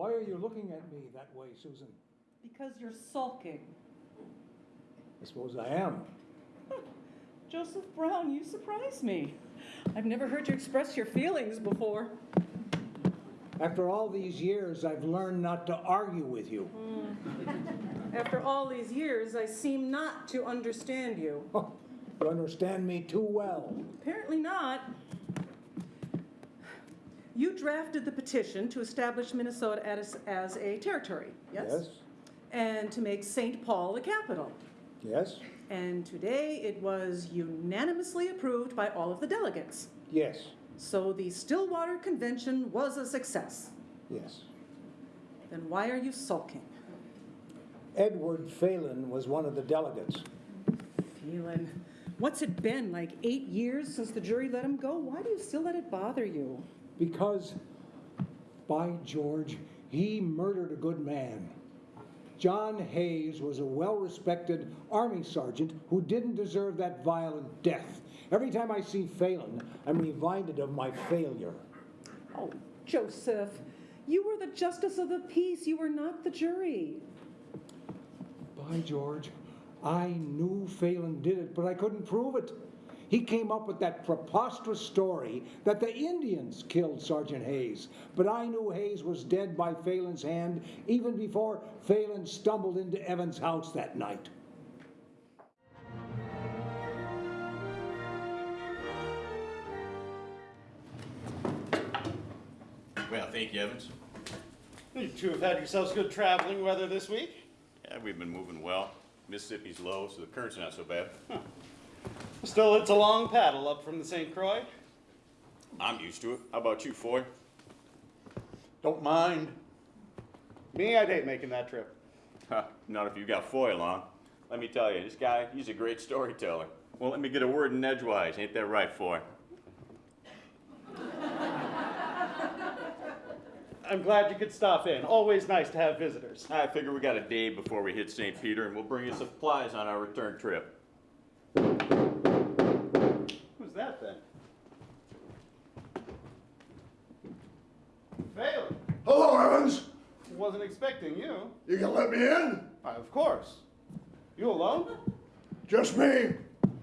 Why are you looking at me that way, Susan? Because you're sulking. I suppose I am. Joseph Brown, you surprise me. I've never heard you express your feelings before. After all these years, I've learned not to argue with you. Hmm. After all these years, I seem not to understand you. You understand me too well. Apparently not. You drafted the petition to establish Minnesota as, as a territory, yes? Yes? And to make St. Paul the capital. Yes? And today it was unanimously approved by all of the delegates. Yes? So the Stillwater Convention was a success. Yes. Then why are you sulking? Edward Phelan was one of the delegates. Phelan, what's it been, like eight years since the jury let him go? Why do you still let it bother you? Because, by George, he murdered a good man. John Hayes was a well respected Army sergeant who didn't deserve that violent death. Every time I see Phelan, I'm reminded of my failure. Oh, Joseph, you were the justice of the peace. You were not the jury. By George, I knew Phelan did it, but I couldn't prove it. He came up with that preposterous story that the Indians killed Sergeant Hayes, but I knew Hayes was dead by Phelan's hand even before Phelan stumbled into Evans' house that night. Well, thank you, Evans. You two have had yourselves good traveling weather this week. Yeah, we've been moving well. Mississippi's low, so the current's not so bad. Still, it's a long paddle up from the St. Croix. I'm used to it. How about you, Foy? Don't mind. Me, I'd hate making that trip. Huh, not if you got Foy along. Let me tell you, this guy, he's a great storyteller. Well, let me get a word in edgewise. Ain't that right, Foy? I'm glad you could stop in. Always nice to have visitors. I figure we got a day before we hit St. Peter, and we'll bring you supplies on our return trip. Who's that then? Phelan. Hello, Evans. Wasn't expecting you. You can let me in? Why, of course. You alone? Just me.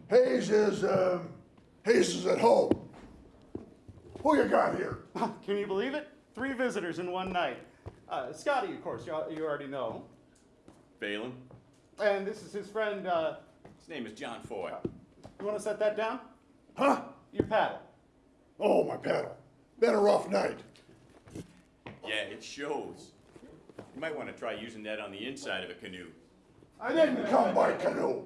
Hayes is, um, Hayes is at home. Who you got here? Can you believe it? Three visitors in one night. Uh, Scotty, of course, you, al- you already know. Phelan. And this is his friend, uh, His name is John Foy. you want to set that down? Huh? Your paddle. Oh, my paddle. Been a rough night. Yeah, it shows. You might want to try using that on the inside of a canoe. I didn't come by canoe.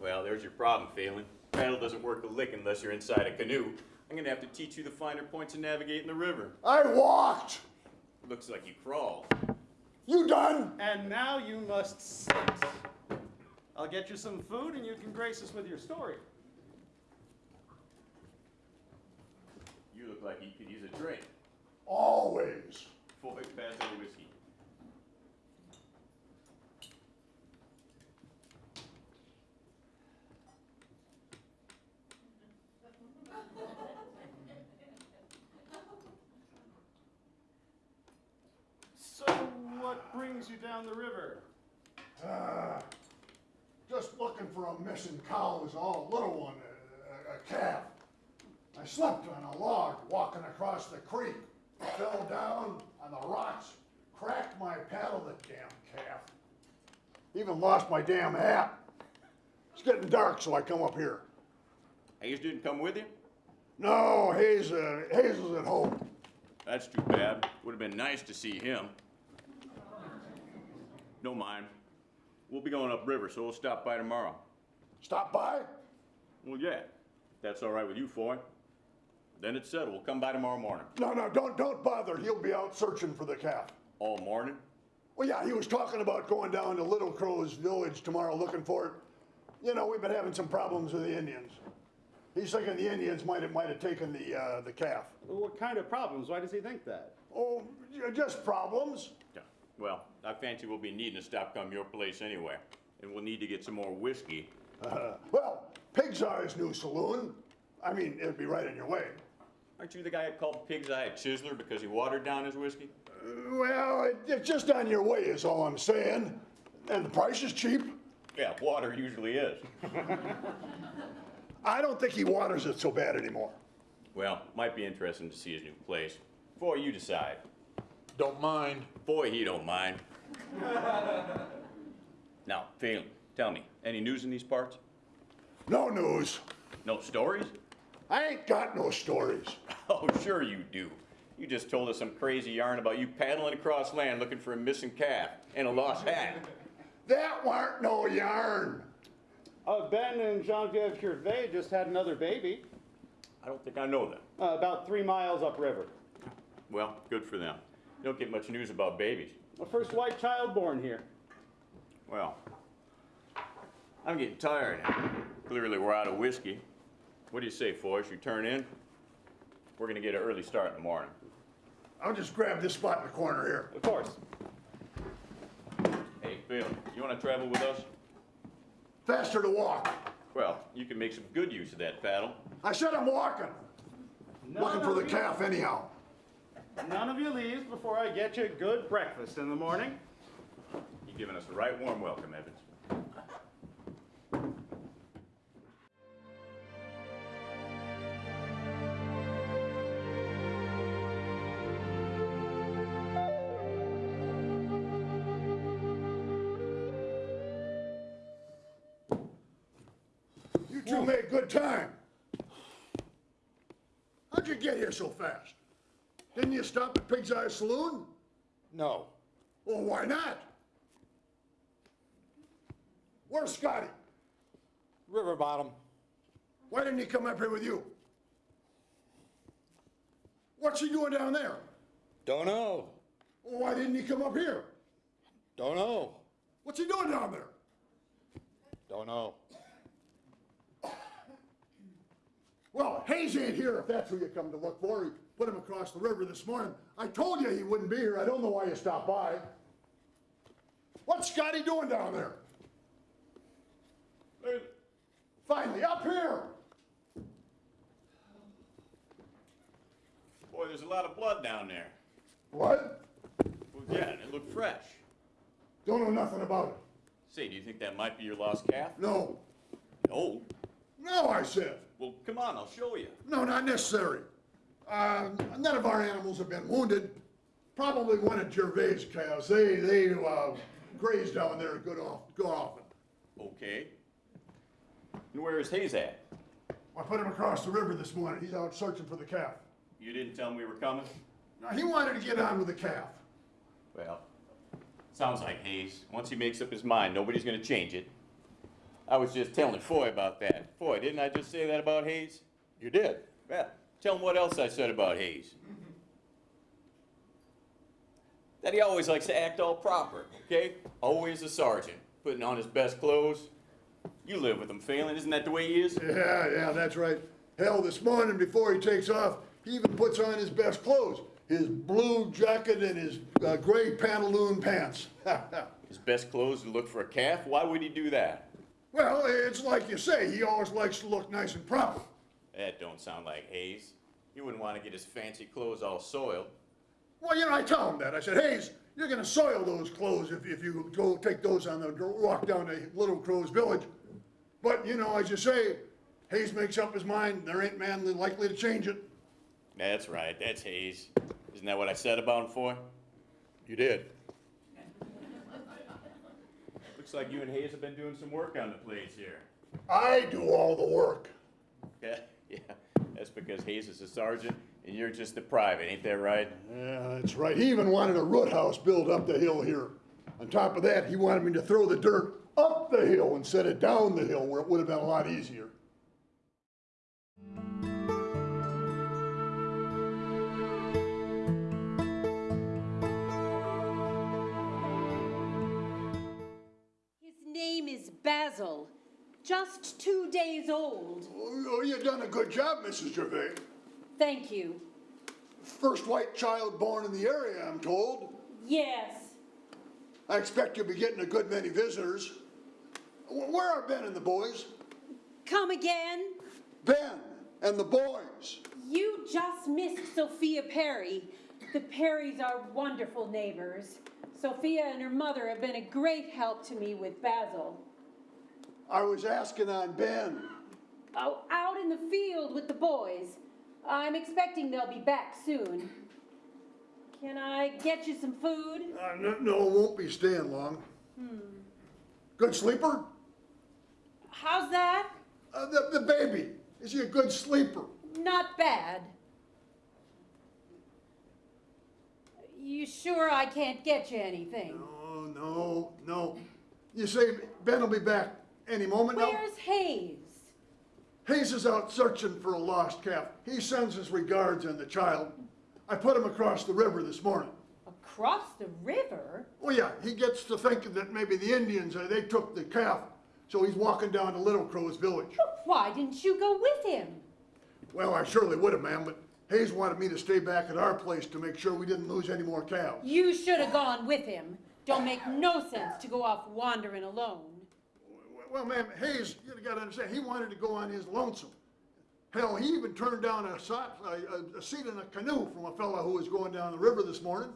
Well, there's your problem, Phelan. Paddle doesn't work a lick unless you're inside a canoe. I'm gonna have to teach you the finer points of navigating the river. I walked. Looks like you crawled. You done? And now you must sit. I'll get you some food and you can grace us with your story. You look like you could use a drink. Always. Foy, pass the whiskey. So, what brings you down the river? Uh, just looking for a missing cow is all. a Little one, a, a, a calf. I slept on a log walking across the creek. Fell down on the rocks, cracked my paddle, the damn calf. Even lost my damn hat. It's getting dark, so I come up here. Hayes didn't come with you? No, Hayes, uh, Hayes is at home. That's too bad. Would have been nice to see him. Don't mind. We'll be going upriver, so we'll stop by tomorrow. Stop by? Well, yeah. That's all right with you, Foy. Then it's settled. We'll come by tomorrow morning. No, no, don't, don't bother. He'll be out searching for the calf. All morning? Well, yeah, he was talking about going down to Little Crow's village tomorrow looking for it. You know, we've been having some problems with the Indians. He's thinking the Indians might have, might have taken the, uh, the calf. Well, what kind of problems? Why does he think that? Oh, just problems. Yeah. Well, I fancy we'll be needing to stop come your place anyway. And we'll need to get some more whiskey. Uh, well, Pig's Eye's new saloon. I mean, it'd be right in your way. Aren't you the guy that called Pig's Eye a chiseler because he watered down his whiskey? Well, it- it's just on your way is all I'm saying. And the price is cheap. Yeah, water usually is. I don't think he waters it so bad anymore. Well, might be interesting to see his new place. Before you decide. Don't mind. Boy, he don't mind. now, Phelan, tell me, any news in these parts? No news. No stories? I ain't got no stories. Oh, sure you do. You just told us some crazy yarn about you paddling across land looking for a missing calf and a lost hat. That weren't no yarn. Uh, ben and Genevieve Gervais just had another baby, I don't think I know them. uh, about three miles upriver. Well, good for them. You don't get much news about babies. The first white child born here. Well, I'm getting tired. Clearly, we're out of whiskey. What do you say, Foy? Should we turn in? We're gonna get an early start in the morning. I'll just grab this spot in the corner here. Of course. Hey, Phil, you wanna travel with us? Faster to walk. Well, you can make some good use of that paddle. I said I'm walking. Looking for the calf anyhow. None of you leaves before I get you a good breakfast in the morning. You're giving us a right warm welcome, Evans. Good time. How'd you get here so fast? Didn't you stop at Pig's Eye Saloon? No. Well, why not? Where's Scotty? River bottom. Why didn't he come up here with you? What's he doing down there? Don't know. Well, why didn't he come up here? Don't know. What's he doing down there? Don't know. Well, Hayes ain't here if that's who you come to look for. He put him across the river this morning. I told you he wouldn't be here. I don't know why you stopped by. What's Scotty doing down there? Finally, up here! Boy, there's a lot of blood down there. What? Well, yeah, and it looked fresh. Don't know nothing about it. Say, do you think that might be your lost calf? No. No. No, I said. Well, come on, I'll show you. No, not necessary. Uh, none of our animals have been wounded. Probably one of Gervais' cows. They, they, uh, graze down there good off, good often. Okay. And where is Hayes at? I put him across the river this morning. He's out searching for the calf. You didn't tell him we were coming? Now, he wanted to get on with the calf. Well, sounds like Hayes. Once he makes up his mind, nobody's gonna change it. I was just telling Foy about that. Foy, didn't I just say that about Hayes? You did. Well, tell him what else I said about Hayes. That he always likes to act all proper, okay? Always a sergeant, putting on his best clothes. You live with him, Phelan, isn't that the way he is? Yeah, yeah, that's right. Hell, this morning before he takes off, he even puts on his best clothes. His blue jacket and his uh, gray pantaloon pants. His best clothes to look for a calf? Why would he do that? Well, it's like you say, he always likes to look nice and proper. That don't sound like Hayes. He wouldn't want to get his fancy clothes all soiled. Well, you know, I tell him that. I said, Hayes, you're gonna soil those clothes if, if you go take those on the walk down to Little Crow's village. But, you know, as you say, Hayes makes up his mind, there ain't man likely to change it. That's right, that's Hayes. Isn't that what I said about him, Foy? You did. Looks like you and Hayes have been doing some work on the place here. I do all the work. Yeah, yeah. That's because Hayes is a sergeant and you're just a private, ain't that right? Yeah, that's right. He even wanted a root house built up the hill here. On top of that, he wanted me to throw the dirt up the hill instead of down the hill where it would have been a lot easier. Name is Basil, just two days old. Oh, you've done a good job, Mrs. Gervais. Thank you. First white child born in the area, I'm told. Yes. I expect you'll be getting a good many visitors. Where are Ben and the boys? Come again? Ben and the boys. You just missed Sophia Perry. The Perrys are wonderful neighbors. Sophia and her mother have been a great help to me with Basil. I was asking on Ben. Oh, out in the field with the boys. I'm expecting they'll be back soon. Can I get you some food? Uh, no, no, won't be staying long. Good sleeper? How's that? Uh, the, the baby, is he a good sleeper? Not bad. You sure I can't get you anything? Oh, no, no. You say Ben will be back any moment now? Where's Hayes? Hayes is out searching for a lost calf. He sends his regards and the child. I put him across the river this morning. Across the river? Oh yeah, he gets to thinking that maybe the Indians, uh, they took the calf, so he's walking down to Little Crow's village. Why didn't you go with him? Well, I surely would have, ma'am, but Hayes wanted me to stay back at our place to make sure we didn't lose any more cows. You should have gone with him. Don't make no sense to go off wandering alone. Well, ma'am, Hayes, you gotta understand, he wanted to go on his lonesome. Hell, he even turned down a, so- a, a- seat in a canoe from a fella who was going down the river this morning.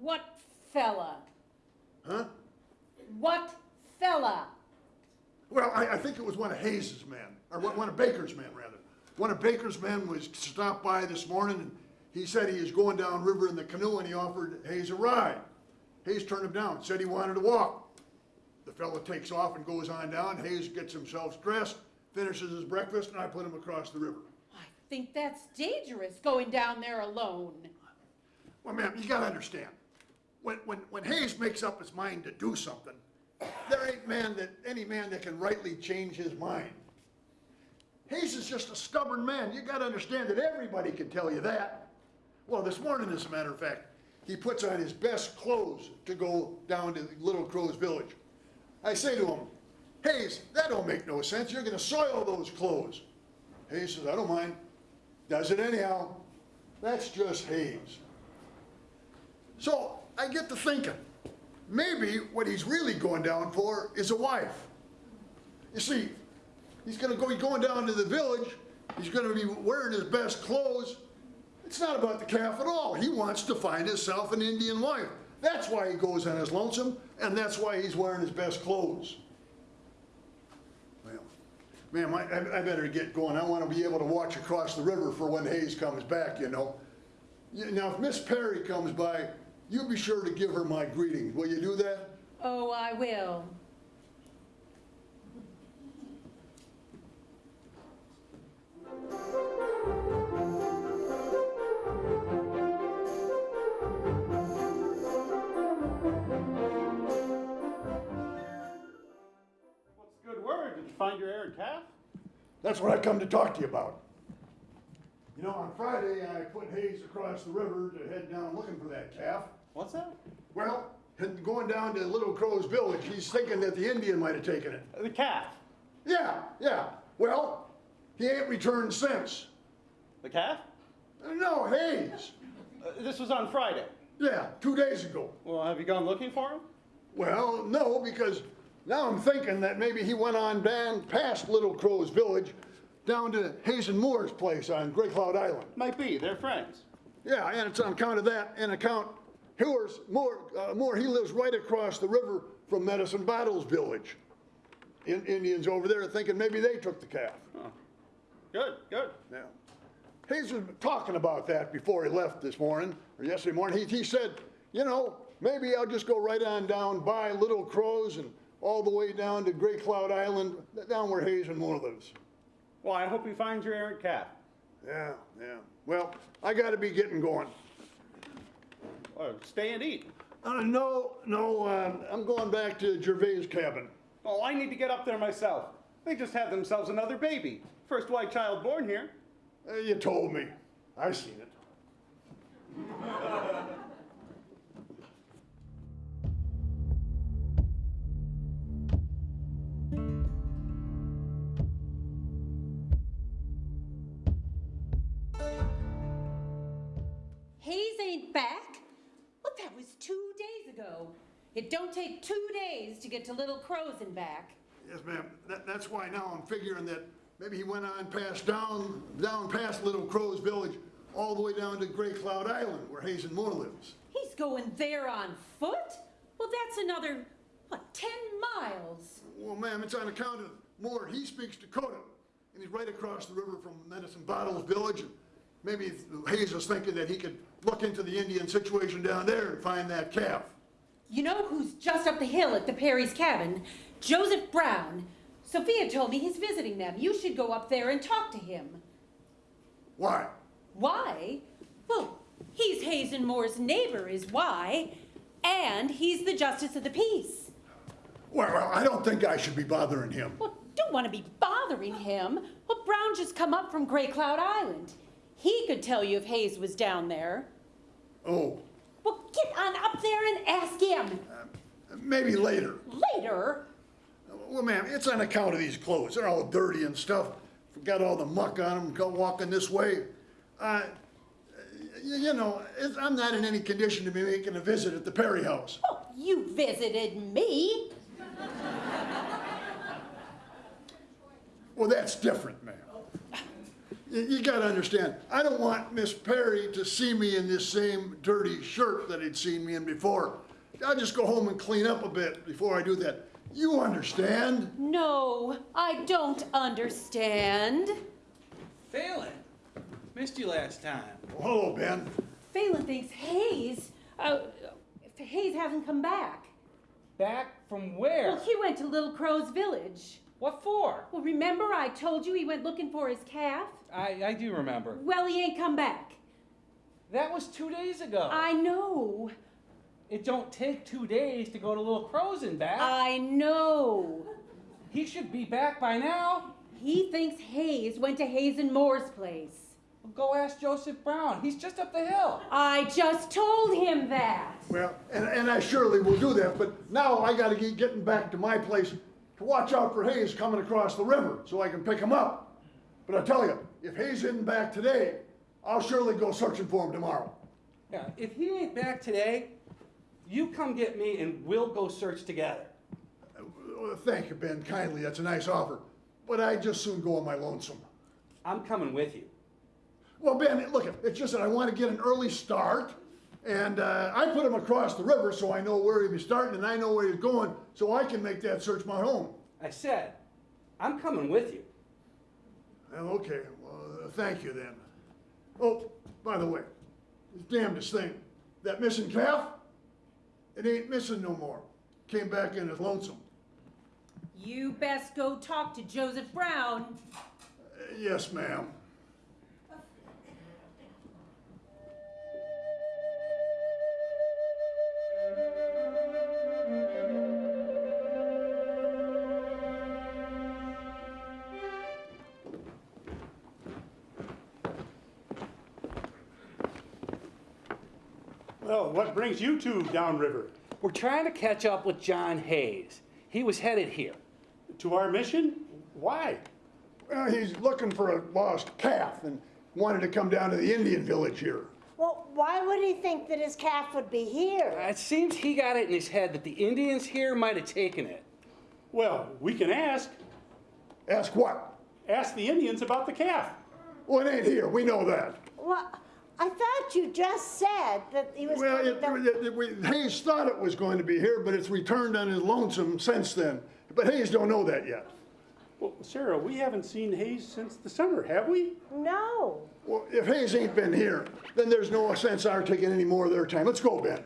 What fella? Huh? What fella? Well, I, I think it was one of Hayes's men, or one of Baker's men, rather. One of Baker's men was stopped by this morning, and he said he was going down river in the canoe, and he offered Hayes a ride. Hayes turned him down, said he wanted to walk. The fellow takes off and goes on down. Hayes gets himself dressed, finishes his breakfast, and I put him across the river. I think that's dangerous, going down there alone. Well, ma'am, you gotta understand, when, when, when Hayes makes up his mind to do something, there ain't man that, any man that can rightly change his mind. Hayes is just a stubborn man. You gotta understand that everybody can tell you that. Well, this morning, as a matter of fact, he puts on his best clothes to go down to Little Crow's village. I say to him, Hayes, that don't make no sense. You're gonna soil those clothes. Hayes says, I don't mind. Does it anyhow. That's just Hayes. So I get to thinking, maybe what he's really going down for is a wife. You see, he's gonna go, he's going down to the village, he's gonna be wearing his best clothes. It's not about the calf at all. He wants to find himself an Indian wife. That's why he goes on his lonesome, and that's why he's wearing his best clothes. Well, ma'am, I, I better get going. I want to be able to watch across the river for when Hayes comes back, you know. Now, if Miss Perry comes by, you be sure to give her my greetings. Will you do that? Oh, I will. What's the good word? Did you find your errant calf? That's what I come to talk to you about. You know, on Friday, I put Hayes across the river to head down looking for that calf. What's that? Well, going down to Little Crow's village, he's thinking that the Indian might have taken it. The calf. Yeah, yeah. Well, he ain't returned since. The calf? No, Hayes. Uh, this was on Friday. Yeah, two days ago. Well, have you gone looking for him? Well, no, because now I'm thinking that maybe he went on down past Little Crow's village down to Hazen Moore's place on Gray Cloud Island. Might be. They're friends. Yeah, and it's on account of that, and account Hewers, Moore, uh, Moore, he lives right across the river from Medicine Bottles Village. In, Indians over there thinking maybe they took the calf. Good, good. Yeah. Hayes was talking about that before he left this morning, or yesterday morning. He, he said, you know, maybe I'll just go right on down by Little Crows and all the way down to Gray Cloud Island, down where Hazen Moore lives. Well, I hope he finds your errant calf. Yeah, yeah. Well, I gotta be getting going. Well, stay and eat. Uh, no, no, um, I'm going back to Gervais' cabin. Oh, I need to get up there myself. They just had themselves another baby. First white child born here. Uh, you told me. I seen it. Hayes ain't back? Well, that was two days ago. It don't take two days to get to Little Crows and back. Yes, ma'am. That, that's why now I'm figuring that maybe he went on past down, down past Little Crow's village, all the way down to Gray Cloud Island, where Hazen Moore lives. He's going there on foot? Well, that's another, what, 10 miles? Well, ma'am, it's on account of Moore. He speaks Dakota, and he's right across the river from Medicine Bottles Village. And maybe Hayes was thinking that he could look into the Indian situation down there and find that calf. You know who's just up the hill at the Perry's cabin? Joseph Brown. Sophia told me he's visiting them. You should go up there and talk to him. Why? Why? Well, he's Hazen Moore's neighbor, is why. And he's the justice of the peace. Well, I don't think I should be bothering him. Well, don't want to be bothering him. Well, Brown just come up from Gray Cloud Island. He could tell you if Hayes was down there. Oh, Well, get on up there and ask him. Uh, maybe later. Later. Well, ma'am, it's on account of these clothes. They're all dirty and stuff. Got all the muck on them, go walking this way. Uh, you know, I'm not in any condition to be making a visit at the Perry house. Oh, you visited me. Well, that's different, ma'am. You, you gotta understand, I don't want Miss Perry to see me in this same dirty shirt that he'd seen me in before. I'll just go home and clean up a bit before I do that. You understand? No, I don't understand. Phelan, missed you last time. Well, hello, Ben. Phelan thinks Hayes, uh, Hayes hasn't come back. Back from where? Well, he went to Little Crow's village. What for? Well, remember I told you he went looking for his calf? I, I do remember. Well, he ain't come back. That was two days ago. I know. It don't take two days to go to Little Crow's and back. I know. he should be back by now. He thinks Hayes went to Hazen Moore's place. Well, go ask Joseph Brown. He's just up the hill. I just told him that. Well, and, and I surely will do that, but now I gotta get getting back to my place to watch out for Hayes coming across the river so I can pick him up. But I tell you, if Hayes isn't back today, I'll surely go searching for him tomorrow. Yeah, if he ain't back today, you come get me and we'll go search together. Uh, Thank you, Ben, kindly, that's a nice offer. But I'd just soon go on my lonesome. I'm coming with you. Well, Ben, look, it's just that I want to get an early start, and uh, I put him across the river so I know where he be starting and I know where he's going, so I can make that search my home. I said, I'm coming with you. Well, okay, well, uh, thank you then. Oh, by the way, this damnedest thing, that missing calf, it ain't missing no more. Came back in as lonesome. You best go talk to Joseph Brown. Uh, yes, ma'am. Brings you two downriver? We're trying to catch up with John Hayes. He was headed here. To our mission? Why? Well, he's looking for a lost calf and wanted to come down to the Indian village here. Well, why would he think that his calf would be here? It seems he got it in his head that the Indians here might have taken it. Well, we can ask. Ask what? Ask the Indians about the calf. Well, it ain't here, we know that. Well, I thought you just said that he was Well, coming it, to- it, we- Hayes thought it was going to be here, but it's returned on his lonesome since then. But Hayes don't know that yet. Well, Sarah, we haven't seen Hayes since the summer, have we? No. Well, if Hayes ain't been here, then there's no sense our taking any more of their time. Let's go, Ben.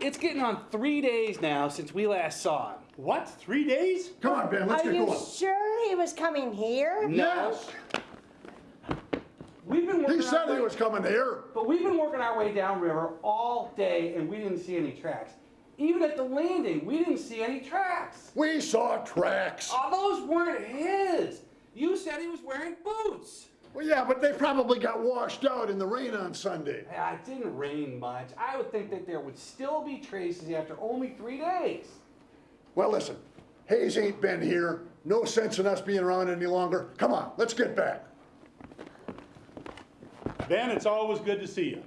It's getting on three days now since we last saw him. What, three days? Come on, Ben, let's Are get you sure he was coming here? No. Yes, We've been working he said he way- was coming here. But we've been working our way downriver all day and we didn't see any tracks. Even at the landing, we didn't see any tracks. We saw tracks. All those weren't his. You said he was wearing boots. Well, yeah, but they probably got washed out in the rain on Sunday. Yeah, it didn't rain much. I would think that there would still be traces after only three days. Well, listen, Hayes ain't been here. No sense in us being around any longer. Come on, let's get back. Ben, it's always good to see you.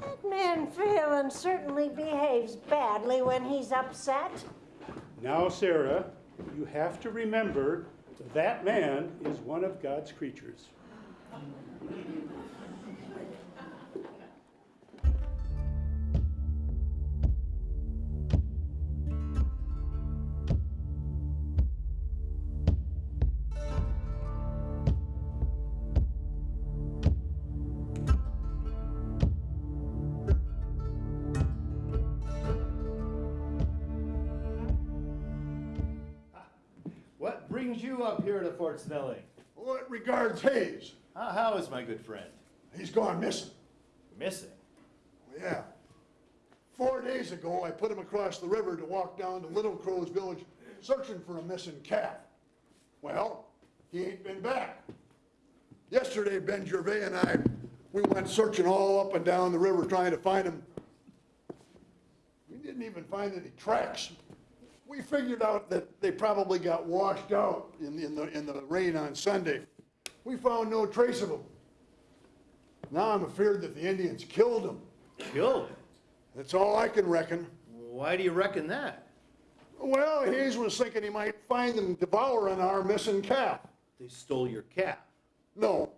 That man Phelan certainly behaves badly when he's upset. Now, Sarah, you have to remember that man is one of God's creatures. Here to Fort Snelling? Well, it regards Hayes. How, how is my good friend? He's gone missing. Missing? Yeah. Four days ago, I put him across the river to walk down to Little Crow's village searching for a missing calf. Well, he ain't been back. Yesterday, Ben Gervais and I, we went searching all up and down the river trying to find him. We didn't even find any tracks. We figured out that they probably got washed out in, the- in the, in the rain on Sunday. We found no trace of them. Now I'm afeared that the Indians killed them. Killed? That's all I can reckon. Why do you reckon that? Well, Hayes was thinking he might find them devouring our missing calf. They stole your calf. No.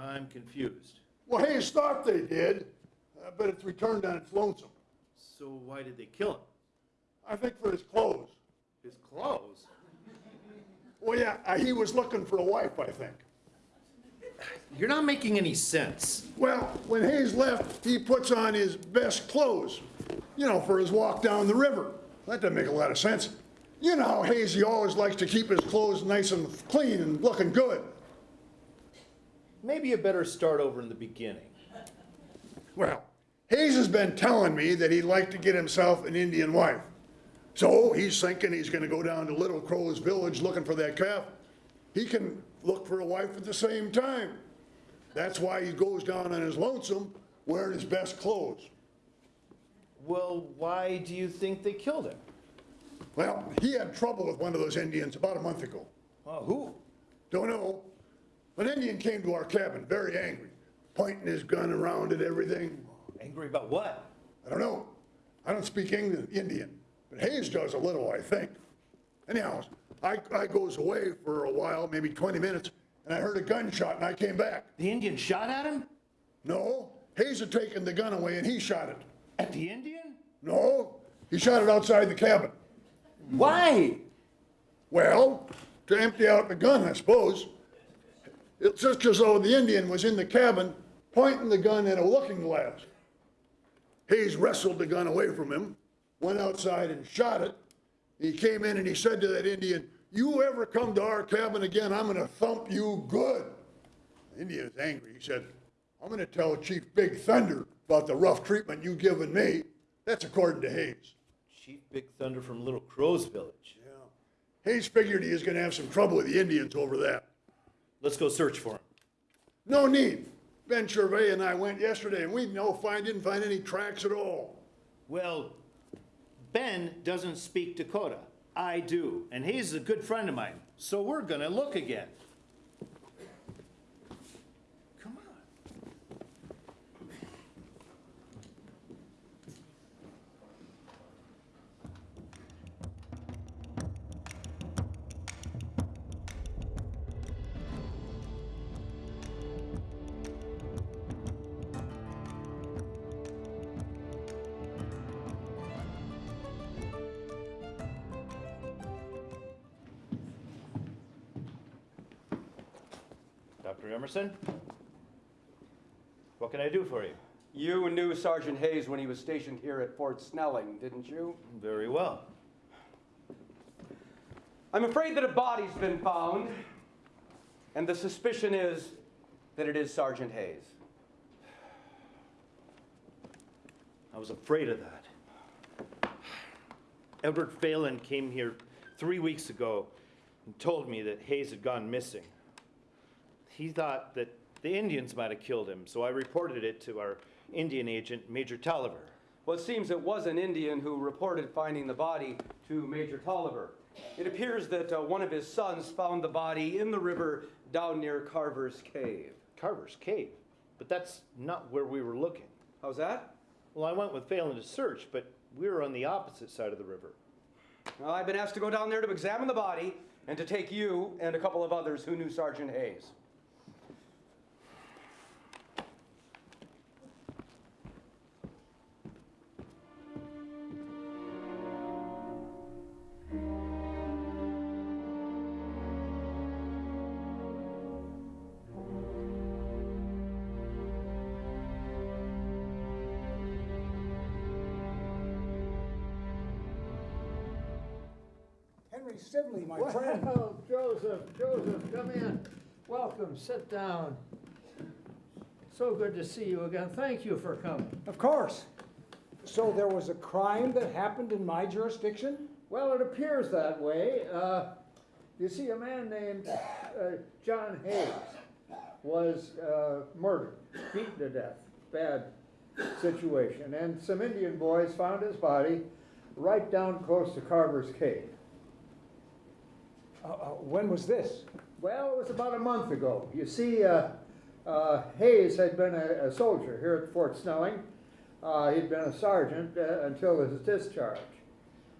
I'm confused. Well, Hayes thought they did, uh, but it's returned on its lonesome. So why did they kill him? I think for his clothes. His clothes? Well, yeah, uh, he was looking for a wife, I think. You're not making any sense. Well, when Hayes left, he puts on his best clothes, you know, for his walk down the river. That doesn't make a lot of sense. You know how Hayes, he always likes to keep his clothes nice and clean and looking good. Maybe you better start over in the beginning. Well, Hayes has been telling me that he'd like to get himself an Indian wife. So he's thinking he's gonna go down to Little Crow's village looking for that calf. He can look for a wife at the same time. That's why he goes down on his lonesome wearing his best clothes. Well, why do you think they killed him? Well, he had trouble with one of those Indians about a month ago. Oh, who? Don't know. An Indian came to our cabin very angry, pointing his gun around at everything. Angry about what? I don't know. I don't speak Indian, but Hayes does a little, I think. Anyhow, I, I goes away for a while, maybe 20 minutes, and I heard a gunshot and I came back. The Indian shot at him? No, Hayes had taken the gun away and he shot it. At the Indian? No, he shot it outside the cabin. Why? Well, to empty out the gun, I suppose. It's just as though the Indian was in the cabin pointing the gun at a looking glass. Hayes wrestled the gun away from him, went outside and shot it. He came in and he said to that Indian, You ever come to our cabin again, I'm gonna thump you good. The Indian was angry. He said, I'm gonna tell Chief Big Thunder about the rough treatment you've given me. That's according to Hayes. Chief Big Thunder from Little Crow's village. Yeah. Hayes figured he was gonna have some trouble with the Indians over that. Let's go search for him. No need. Ben Gervais and I went yesterday and we no find, didn't find any tracks at all. Well, Ben doesn't speak Dakota. I do. And he's a good friend of mine. So we're gonna look again. Dr. Emerson? What can I do for you? You knew Sergeant Hayes when he was stationed here at Fort Snelling, didn't you? Very well. I'm afraid that a body's been found, and the suspicion is that it is Sergeant Hayes. I was afraid of that. Edward Phelan came here three weeks ago and told me that Hayes had gone missing. He thought that the Indians might have killed him, so I reported it to our Indian agent, Major Taliaferro. Well, it seems it was an Indian who reported finding the body to Major Taliaferro. It appears that uh, one of his sons found the body in the river down near Carver's Cave. Carver's Cave. But that's not where we were looking. How's that? Well, I went with Phelan to search, but we were on the opposite side of the river. Well, I've been asked to go down there to examine the body and to take you and a couple of others who knew Sergeant Hayes. Welcome, sit down. So good to see you again. Thank you for coming. Of course. So there was a crime that happened in my jurisdiction? Well, it appears that way. Uh, you see, a man named uh, John Hayes was uh, murdered, beaten to death. Bad situation. And some Indian boys found his body right down close to Carver's Cave. Uh, uh, when was this? Well, it was about a month ago. You see, uh, uh, Hayes had been a, a soldier here at Fort Snelling. Uh, he'd been a sergeant uh, until his discharge.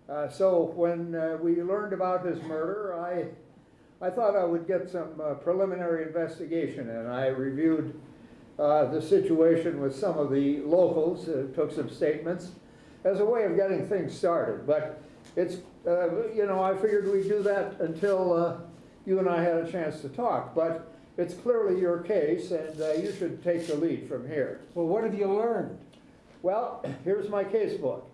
Uh, so when uh, we learned about his murder, I, I thought I would get some preliminary investigation and I reviewed the situation with some of the locals, took some statements as a way of getting things started. But it's, you know, I figured we'd do that until you and I had a chance to talk. But it's clearly your case and uh, you should take the lead from here. Well, what have you learned? Well, here's my case book.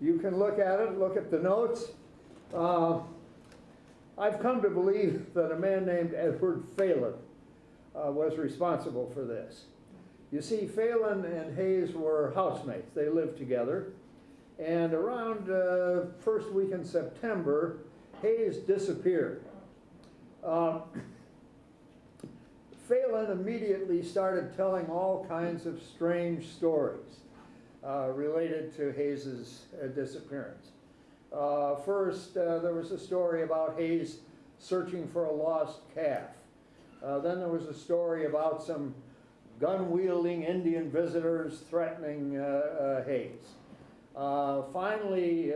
You can look at it, look at the notes. Uh, I've come to believe that a man named Edward Phelan uh, was responsible for this. You see, Phelan and Hayes were housemates. They lived together. And around uh, first week in September, Hayes disappeared. Um, Phelan immediately started telling all kinds of strange stories uh, related to Hayes's uh, disappearance. Uh, first, uh, there was a story about Hayes searching for a lost calf. Uh, then there was a story about some gun-wielding Indian visitors threatening uh, Hayes. Finally,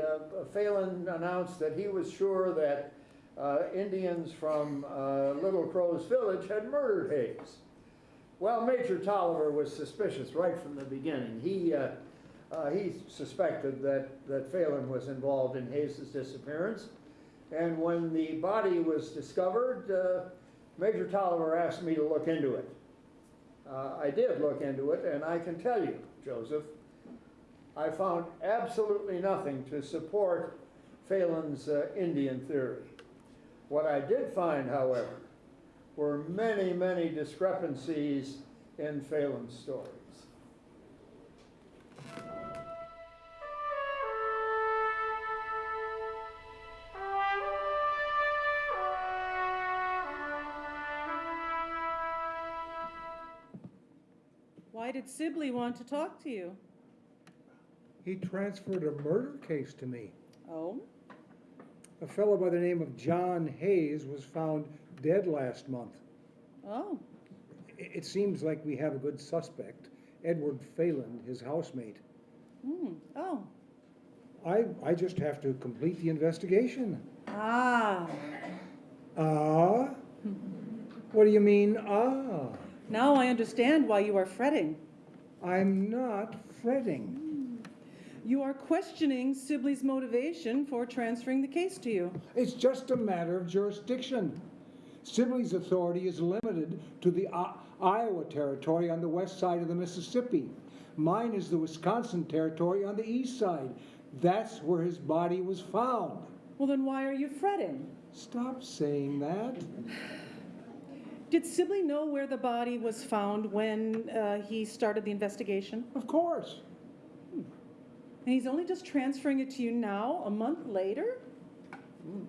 Phelan announced that he was sure that uh, Indians from uh, Little Crow's village had murdered Hayes. Well, Major Taliaferro was suspicious right from the beginning. He, uh, uh, he suspected that, that Phelan was involved in Hayes' disappearance. And when the body was discovered, uh, Major Taliaferro asked me to look into it. Uh, I did look into it, and I can tell you, Joseph, I found absolutely nothing to support Phelan's Indian theory. What I did find, however, were many, many discrepancies in Phelan's stories. Why did Sibley want to talk to you? He transferred a murder case to me. Oh? A fellow by the name of John Hayes was found dead last month. Oh. I- It seems like we have a good suspect, Edward Phelan, his housemate. Hmm. Oh. I, I just have to complete the investigation. Ah. Ah? What do you mean, ah? Now I understand why you are fretting. I'm not fretting. You are questioning Sibley's motivation for transferring the case to you. It's just a matter of jurisdiction. Sibley's authority is limited to the I- Iowa territory on the west side of the Mississippi. Mine is the Wisconsin territory on the east side. That's where his body was found. Well, then why are you fretting? Stop saying that. Did Sibley know where the body was found when uh, he started the investigation? Of course. And he's only just transferring it to you now, a month later? Hmm.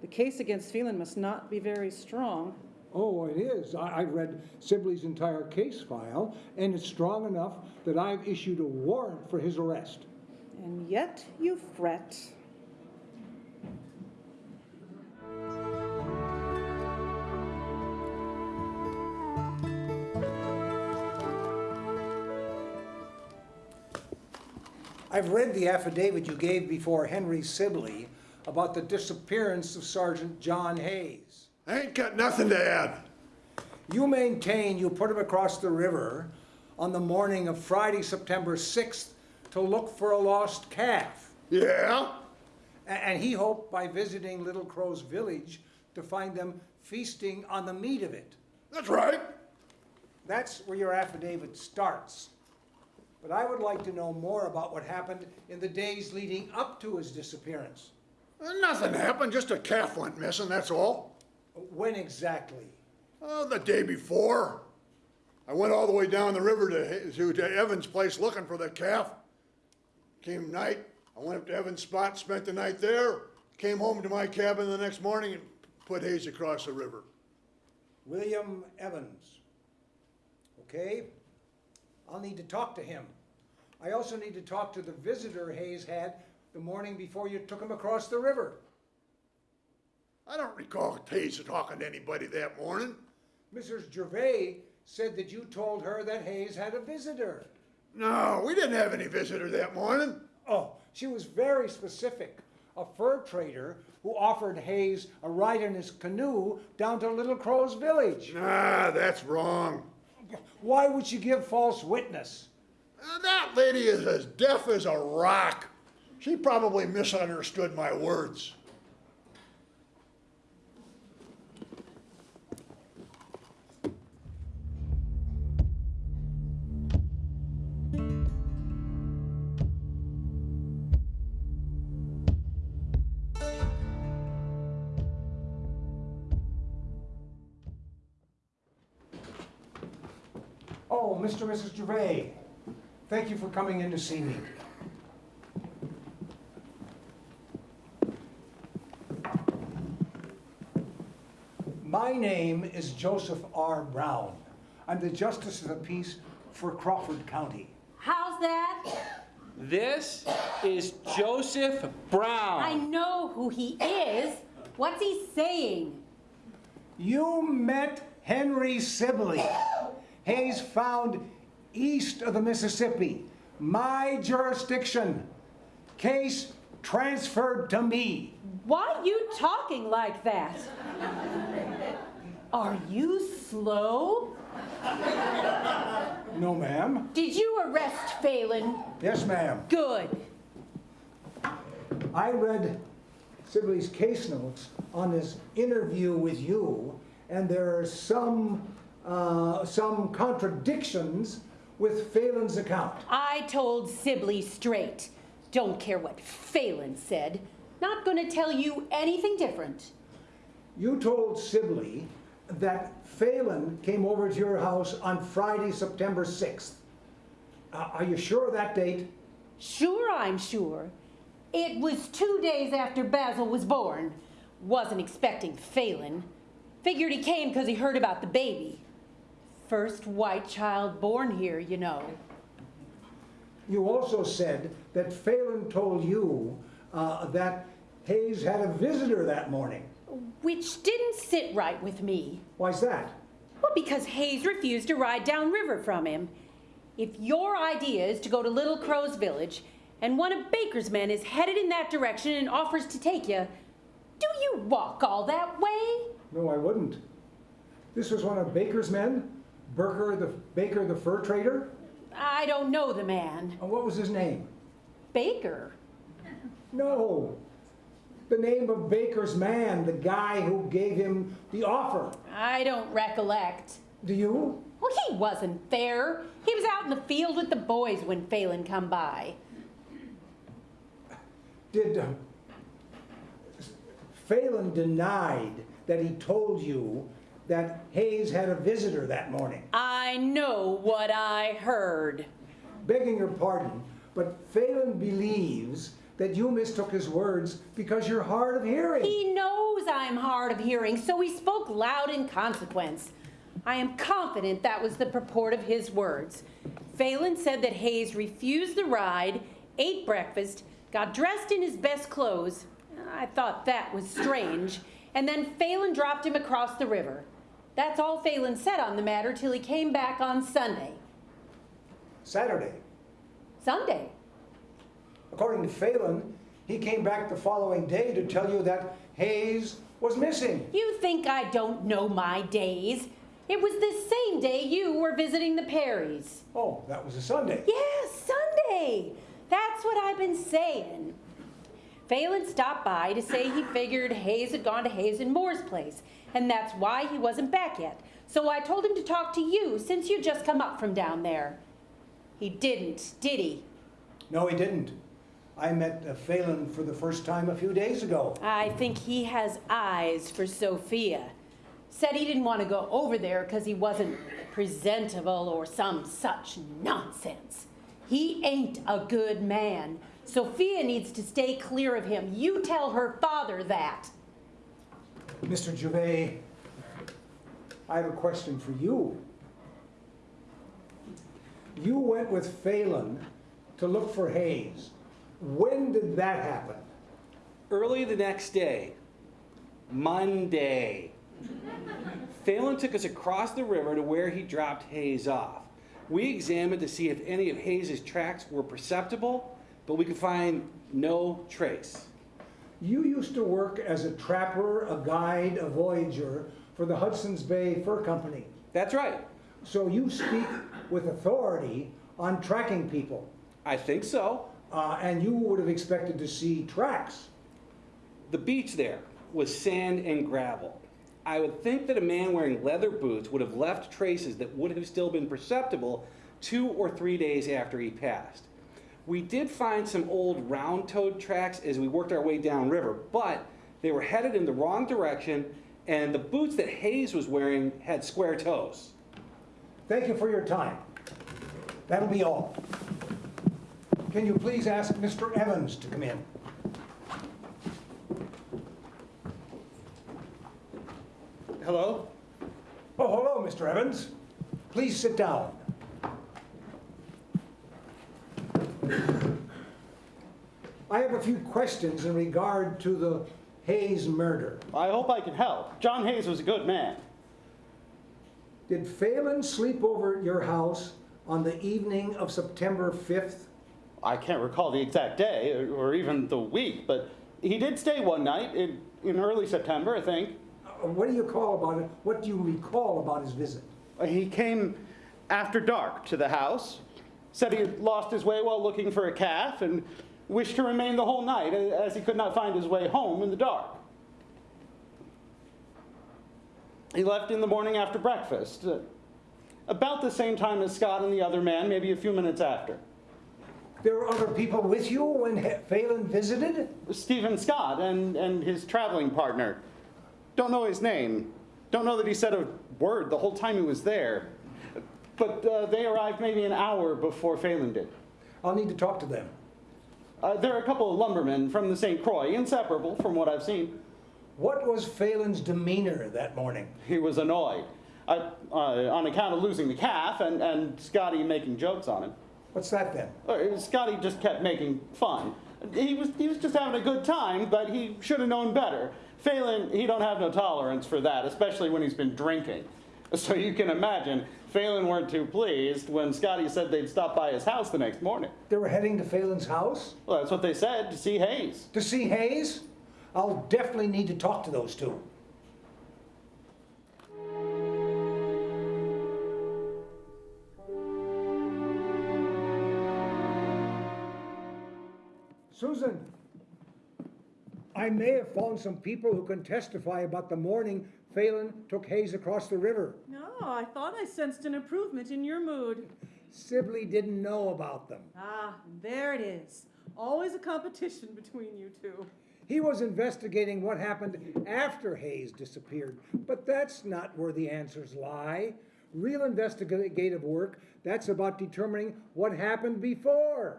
The case against Phelan must not be very strong. Oh, it is. I, I read Sibley's entire case file, and it's strong enough that I've issued a warrant for his arrest. And yet you fret. I've read the affidavit you gave before Henry Sibley about the disappearance of Sergeant John Hayes. I ain't got nothing to add. You maintain you put him across the river on the morning of Friday, September 6th to look for a lost calf. Yeah? And he hoped by visiting Little Crow's village to find them feasting on the meat of it. That's right. That's where your affidavit starts. But I would like to know more about what happened in the days leading up to his disappearance. Nothing happened, just a calf went missing, that's all. When exactly? Oh, the day before. I went all the way down the river to, to, to Evan's place looking for the calf. Came night, I went up to Evan's spot, spent the night there, came home to my cabin the next morning and put Hayes across the river. William Evans. Okay? I'll need to talk to him. I also need to talk to the visitor Hayes had the morning before you took him across the river. I don't recall Hayes talking to anybody that morning. Mrs. Gervais said that you told her that Hayes had a visitor. No, we didn't have any visitor that morning. Oh, she was very specific. A fur trader who offered Hayes a ride in his canoe down to Little Crow's village. Ah, that's wrong. Why would she give false witness? Uh, that lady is as deaf as a rock. She probably misunderstood my words. Mr. and Mrs. Gervais, thank you for coming in to see me. My name is Joseph R. Brown. I'm the Justice of the Peace for Crawford County. How's that? This is Joseph Brown. I know who he is. What's he saying? You met Henry Sibley. Hayes found east of the Mississippi. My jurisdiction. Case transferred to me. Why you talking like that? Are you slow? No, ma'am. Did you arrest Phelan? Yes, ma'am. Good. I read Sibley's case notes on his interview with you, and there are some, uh, some contradictions with Phelan's account. I told Sibley straight. Don't care what Phelan said. Not gonna tell you anything different. You told Sibley that Phelan came over to your house on Friday, September 6th. Uh, are you sure of that date? Sure, I'm sure. It was two days after Basil was born. Wasn't expecting Phelan. Figured he came because he heard about the baby. First white child born here, you know. You also said that Phelan told you uh, that Hayes had a visitor that morning. Which didn't sit right with me. Why's that? Well, because Hayes refused to ride downriver from him. If your idea is to go to Little Crow's village, and one of Baker's men is headed in that direction and offers to take you, do you walk all that way? No, I wouldn't. This was one of Baker's men? Burker the Baker the fur trader? I don't know the man. And what was his name? Baker. No. The name of Baker's man, the guy who gave him the offer. I don't recollect. Do you? Well, he wasn't there. He was out in the field with the boys when Phelan come by. Did uh, Phelan denied that he told you that Hayes had a visitor that morning? I know what I heard. Begging your pardon, but Phelan believes that you mistook his words because you're hard of hearing. He knows I'm hard of hearing, so he spoke loud in consequence. I am confident that was the purport of his words. Phelan said that Hayes refused the ride, ate breakfast, got dressed in his best clothes. I thought that was strange. And then Phelan dropped him across the river. That's all Phelan said on the matter till he came back on Sunday. Saturday. Sunday. According to Phelan, he came back the following day to tell you that Hayes was missing. You think I don't know my days? It was the same day you were visiting the Perrys. Oh, that was a Sunday. Yes, Sunday. That's what I've been saying. Phelan stopped by to say he figured Hayes had gone to Hazen Moore's place, and that's why he wasn't back yet. So I told him to talk to you since you just come up from down there. He didn't, did he? No, he didn't. I met uh, Phelan for the first time a few days ago. I think he has eyes for Sophia. Said he didn't want to go over there because he wasn't presentable or some such nonsense. He ain't a good man. Sophia needs to stay clear of him. You tell her father that. Mr. Gervais, I have a question for you. You went with Phelan to look for Hayes. When did that happen? Early the next day, Monday, Phelan took us across the river to where he dropped Hayes off. We examined to see if any of Hayes's tracks were perceptible, but we could find no trace. You used to work as a trapper, a guide, a voyageur for the Hudson's Bay Fur Company. That's right. So you speak with authority on tracking people. I think so. Uh, and you would have expected to see tracks. The beach there was sand and gravel. I would think that a man wearing leather boots would have left traces that would have still been perceptible two or three days after he passed. We did find some old round-toed tracks as we worked our way downriver, but they were headed in the wrong direction, and the boots that Hayes was wearing had square toes. Thank you for your time. That'll be all. Can you please ask Mr. Evans to come in? Hello? Oh, hello, Mr. Evans. Please sit down. I have a few questions in regard to the Hayes murder. I hope I can help. John Hayes was a good man. Did Phelan sleep over at your house on the evening of September 5th? I can't recall the exact day or, even the week, but he did stay one night in, in early September, I think. Uh, What do you call about it? What do you recall about his visit? He came after dark to the house, said he had lost his way while looking for a calf, and wished to remain the whole night as he could not find his way home in the dark. He left in the morning after breakfast, uh, about the same time as Scott and the other man, maybe a few minutes after. There were other people with you when Phelan visited? Stephen Scott and, and his traveling partner. Don't know his name. Don't know that he said a word the whole time he was there. But uh, they arrived maybe an hour before Phelan did. I'll need to talk to them. Uh, there are a couple of lumbermen from the St. Croix, inseparable from what I've seen. What was Phelan's demeanor that morning? He was annoyed uh, uh, on account of losing the calf and, and Scotty making jokes on him. What's that then? Uh, Scotty just kept making fun. He was, he was just having a good time, but he should have known better. Phelan, he don't have no tolerance for that, especially when he's been drinking. So you can imagine, Phelan weren't too pleased when Scotty said they'd stop by his house the next morning. They were heading to Phelan's house? Well, that's what they said, to see Hayes. To see Hayes? I'll definitely need to talk to those two. Susan, I may have found some people who can testify about the morning Phelan took Hayes across the river. No, I thought I sensed an improvement in your mood. Sibley didn't know about them. Ah, there it is. Always a competition between you two. He was investigating what happened after Hayes disappeared, but that's not where the answers lie. Real investigative work, that's about determining what happened before.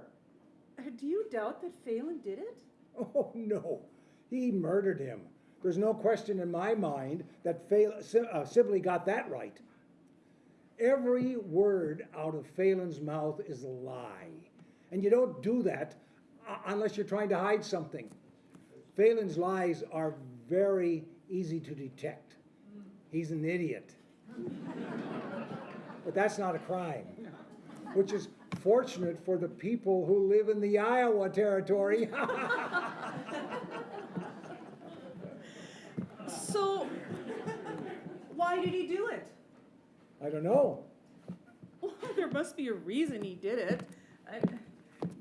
Uh, Do you doubt that Phelan did it? Oh, no. He murdered him. There's no question in my mind that uh, Sibley got that right. Every word out of Phelan's mouth is a lie. And you don't do that uh, unless you're trying to hide something. Phelan's lies are very easy to detect. He's an idiot. But that's not a crime, which is fortunate for the people who live in the Iowa territory. So, why did he do it? I don't know. Well, there must be a reason he did it. I,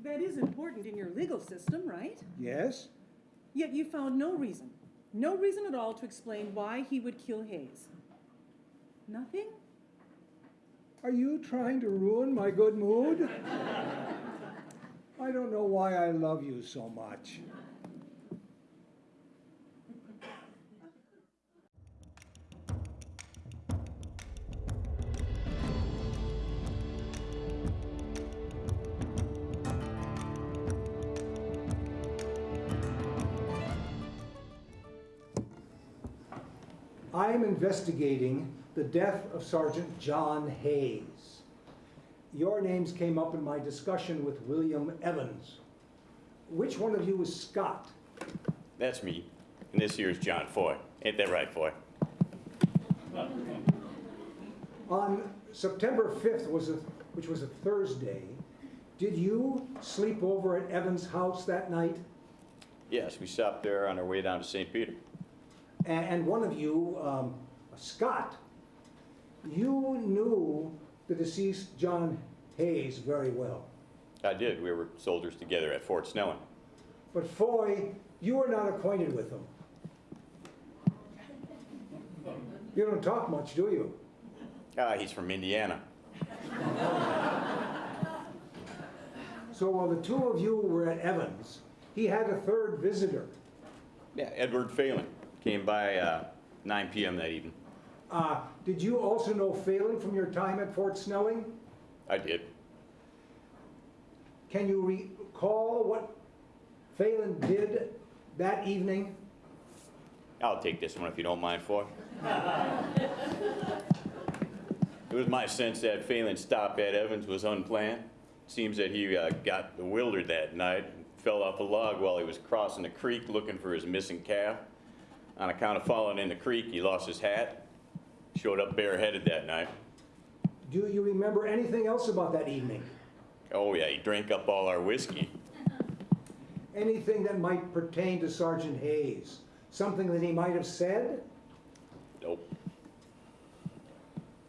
that is important in your legal system, right? Yes? Yet you found no reason, no reason at all to explain why he would kill Hayes. Nothing? Are you trying to ruin my good mood? I don't know why I love you so much. I am investigating the death of Sergeant John Hayes. Your names came up in my discussion with William Evans. Which one of you is Scott? That's me. And this here is John Foy. Ain't that right, Foy? On September 5th, was a, which was a Thursday, did you sleep over at Evans' house that night? Yes, we stopped there on our way down to St. Peter. And one of you, um, Scott, you knew the deceased John Hayes very well. I did. We were soldiers together at Fort Snelling. But Foy, you were not acquainted with him. You don't talk much, do you? Ah, he's from Indiana. So while the two of you were at Evans, he had a third visitor. Yeah, Edward Phelan came by uh, 9 p.m. that evening. Uh, did you also know Phelan from your time at Fort Snelling? I did. Can you recall what Phelan did that evening? I'll take this one if you don't mind, Foy. it was my sense that Phelan's stop at Evans was unplanned. Seems that he uh, got bewildered that night and fell off a log while he was crossing the creek looking for his missing calf. On account of falling in the creek, he lost his hat. Showed up bareheaded that night. Do you remember anything else about that evening? Oh, yeah, he drank up all our whiskey. Anything that might pertain to Sergeant Hayes? Something that he might have said? Nope.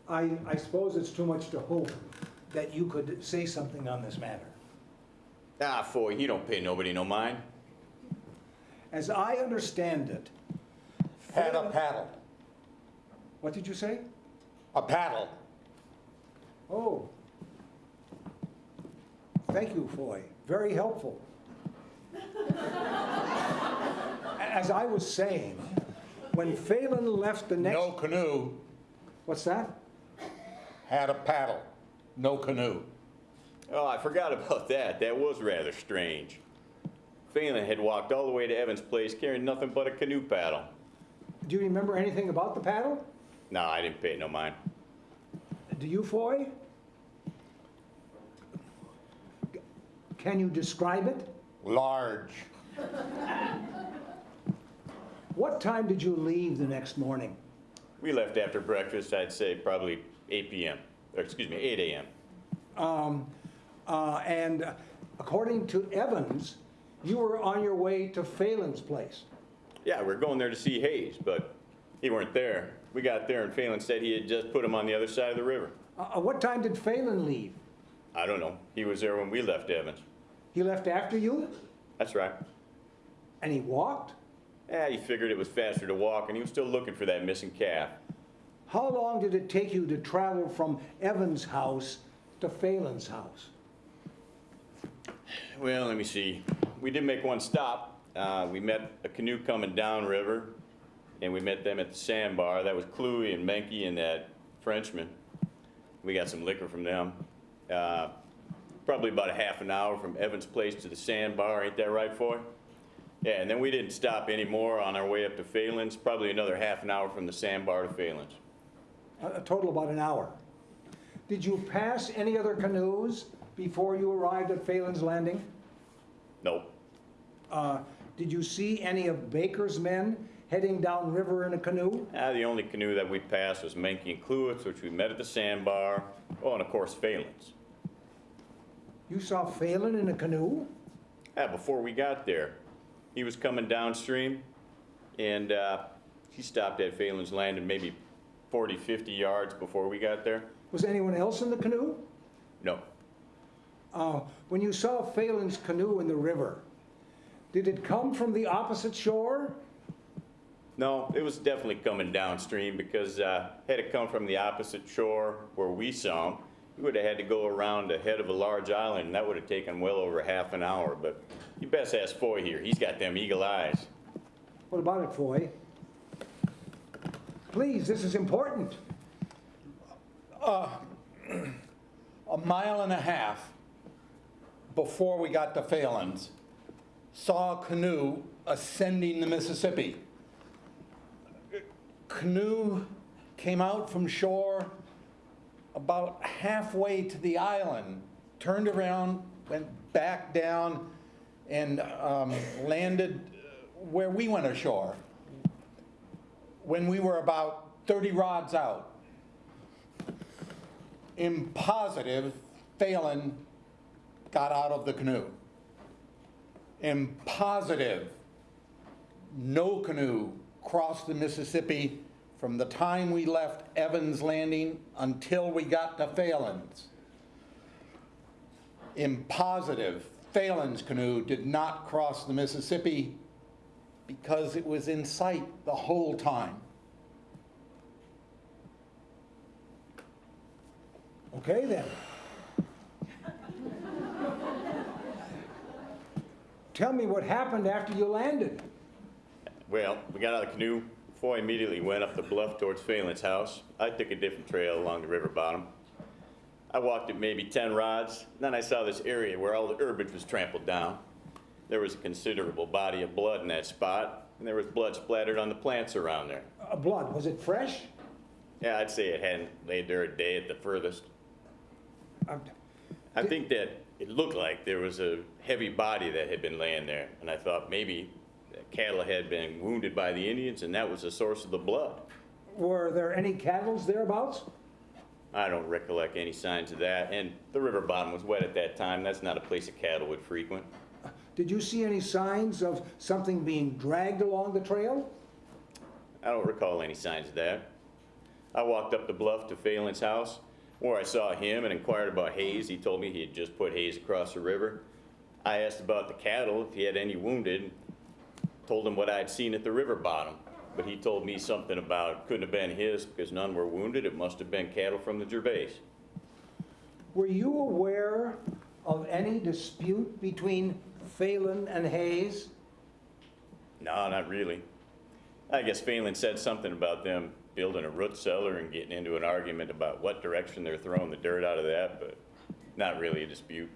I, I suppose it's too much to hope that you could say something on this matter. Ah, Foy, he don't pay nobody no mind. As I understand it, Had a paddle. what did you say? A paddle. Oh. Thank you, Foy. Very helpful. As I was saying, when Phelan left the next. No canoe. What's that? Had a paddle. No canoe. Oh, I forgot about that. That was rather strange. Phelan had walked all the way to Evans' place carrying nothing but a canoe paddle. Do you remember anything about the paddle? No, I didn't pay no mind. Do you, Foy? Can you describe it? Large. What time did you leave the next morning? We left after breakfast, I'd say probably 8 p.m. Or excuse me, 8 a.m. Um, uh, and according to Evans, you were on your way to Phelan's place. Yeah, we're going there to see Hayes, but he weren't there. We got there and Phelan said he had just put him on the other side of the river. Uh, what time did Phelan leave? I don't know. He was there when we left Evans. He left after you? That's right. And he walked? Yeah, he figured it was faster to walk and he was still looking for that missing calf. How long did it take you to travel from Evans' house to Phelan's house? Well, let me see. We did make one stop. Uh, we met a canoe coming downriver, and we met them at the sandbar. That was Cluey and Menke and that Frenchman. We got some liquor from them. Uh, probably about a half an hour from Evans' place to the sandbar. Ain't that right, Foy? Yeah, and then we didn't stop anymore on our way up to Phelan's. Probably another half an hour from the sandbar to Phelan's. A a total about an hour. Did you pass any other canoes before you arrived at Phelan's Landing? Nope. Uh, did you see any of Baker's men heading downriver in a canoe? Ah, the only canoe that we passed was Menke and Cluett's, which we met at the sandbar. Oh, and of course, Phelan's. You saw Phelan in a canoe? Yeah, before we got there, he was coming downstream, and uh, he stopped at Phelan's Landing maybe 40, 50 yards before we got there. Was anyone else in the canoe? No, Uh, when you saw Phelan's canoe in the river, did it come from the opposite shore? no, it was definitely coming downstream because uh, had it come from the opposite shore where we saw him, We would have had to go around the head of a large island, and that would have taken well over half an hour, but you best ask Foy here. He's got them eagle eyes. What about it, Foy? Please, this is important. A mile and a half before we got to Phelan's, saw a canoe ascending the Mississippi. Canoe came out from shore about halfway to the island, turned around, went back down, and um, landed where we went ashore when we were about 30 rods out. In positive, Phelan got out of the canoe. In positive, no canoe crossed the Mississippi from the time we left Evans Landing until we got to Phelan's. In positive, Phelan's canoe did not cross the Mississippi because it was in sight the whole time. Okay, then. Tell me what happened after you landed. Well, we got out of the canoe. Foy immediately went up the bluff towards Phelan's house. I took a different trail along the river bottom. I walked it maybe 10 rods. Then I saw this area where all the herbage was trampled down. There was a considerable body of blood in that spot, and there was blood splattered on the plants around there. Uh, blood, was it fresh? Yeah, I'd say it hadn't laid there a day at the furthest. Um, I think that it looked like there was a heavy body that had been laying there, and I thought maybe cattle had been wounded by the Indians, and that was the source of the blood. Were there any cattle thereabouts? I don't recollect any signs of that, and the river bottom was wet at that time. That's not a place a cattle would frequent. Did you see any signs of something being dragged along the trail? I don't recall any signs of that. I walked up the bluff to Phelan's house, where I saw him and inquired about Hayes. He told me he had just put Hayes across the river. I asked about the cattle, if he had any wounded, told him what I'd seen at the river bottom. But he told me something about couldn't have been his because none were wounded. It must have been cattle from the Gervais. Were you aware of any dispute between Phelan and Hayes? No, not really. I guess Phelan said something about them building a root cellar and getting into an argument about what direction they're throwing the dirt out of that, but not really a dispute.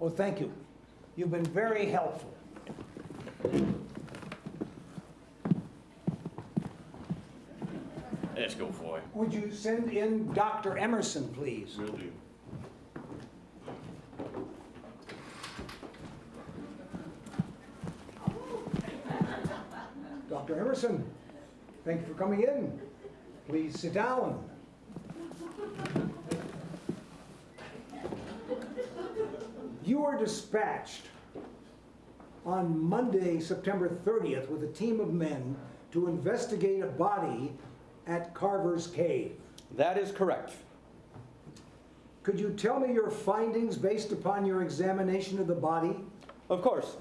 Oh, thank you. You've been very helpful. Let's go, Foy. Would you send in Dr. Emerson, please? Will do. Dr. Emerson, thank you for coming in. Please sit down. You were dispatched on Monday, September 30th, with a team of men to investigate a body at Carver's Cave. That is correct. Could you tell me your findings based upon your examination of the body? Of course.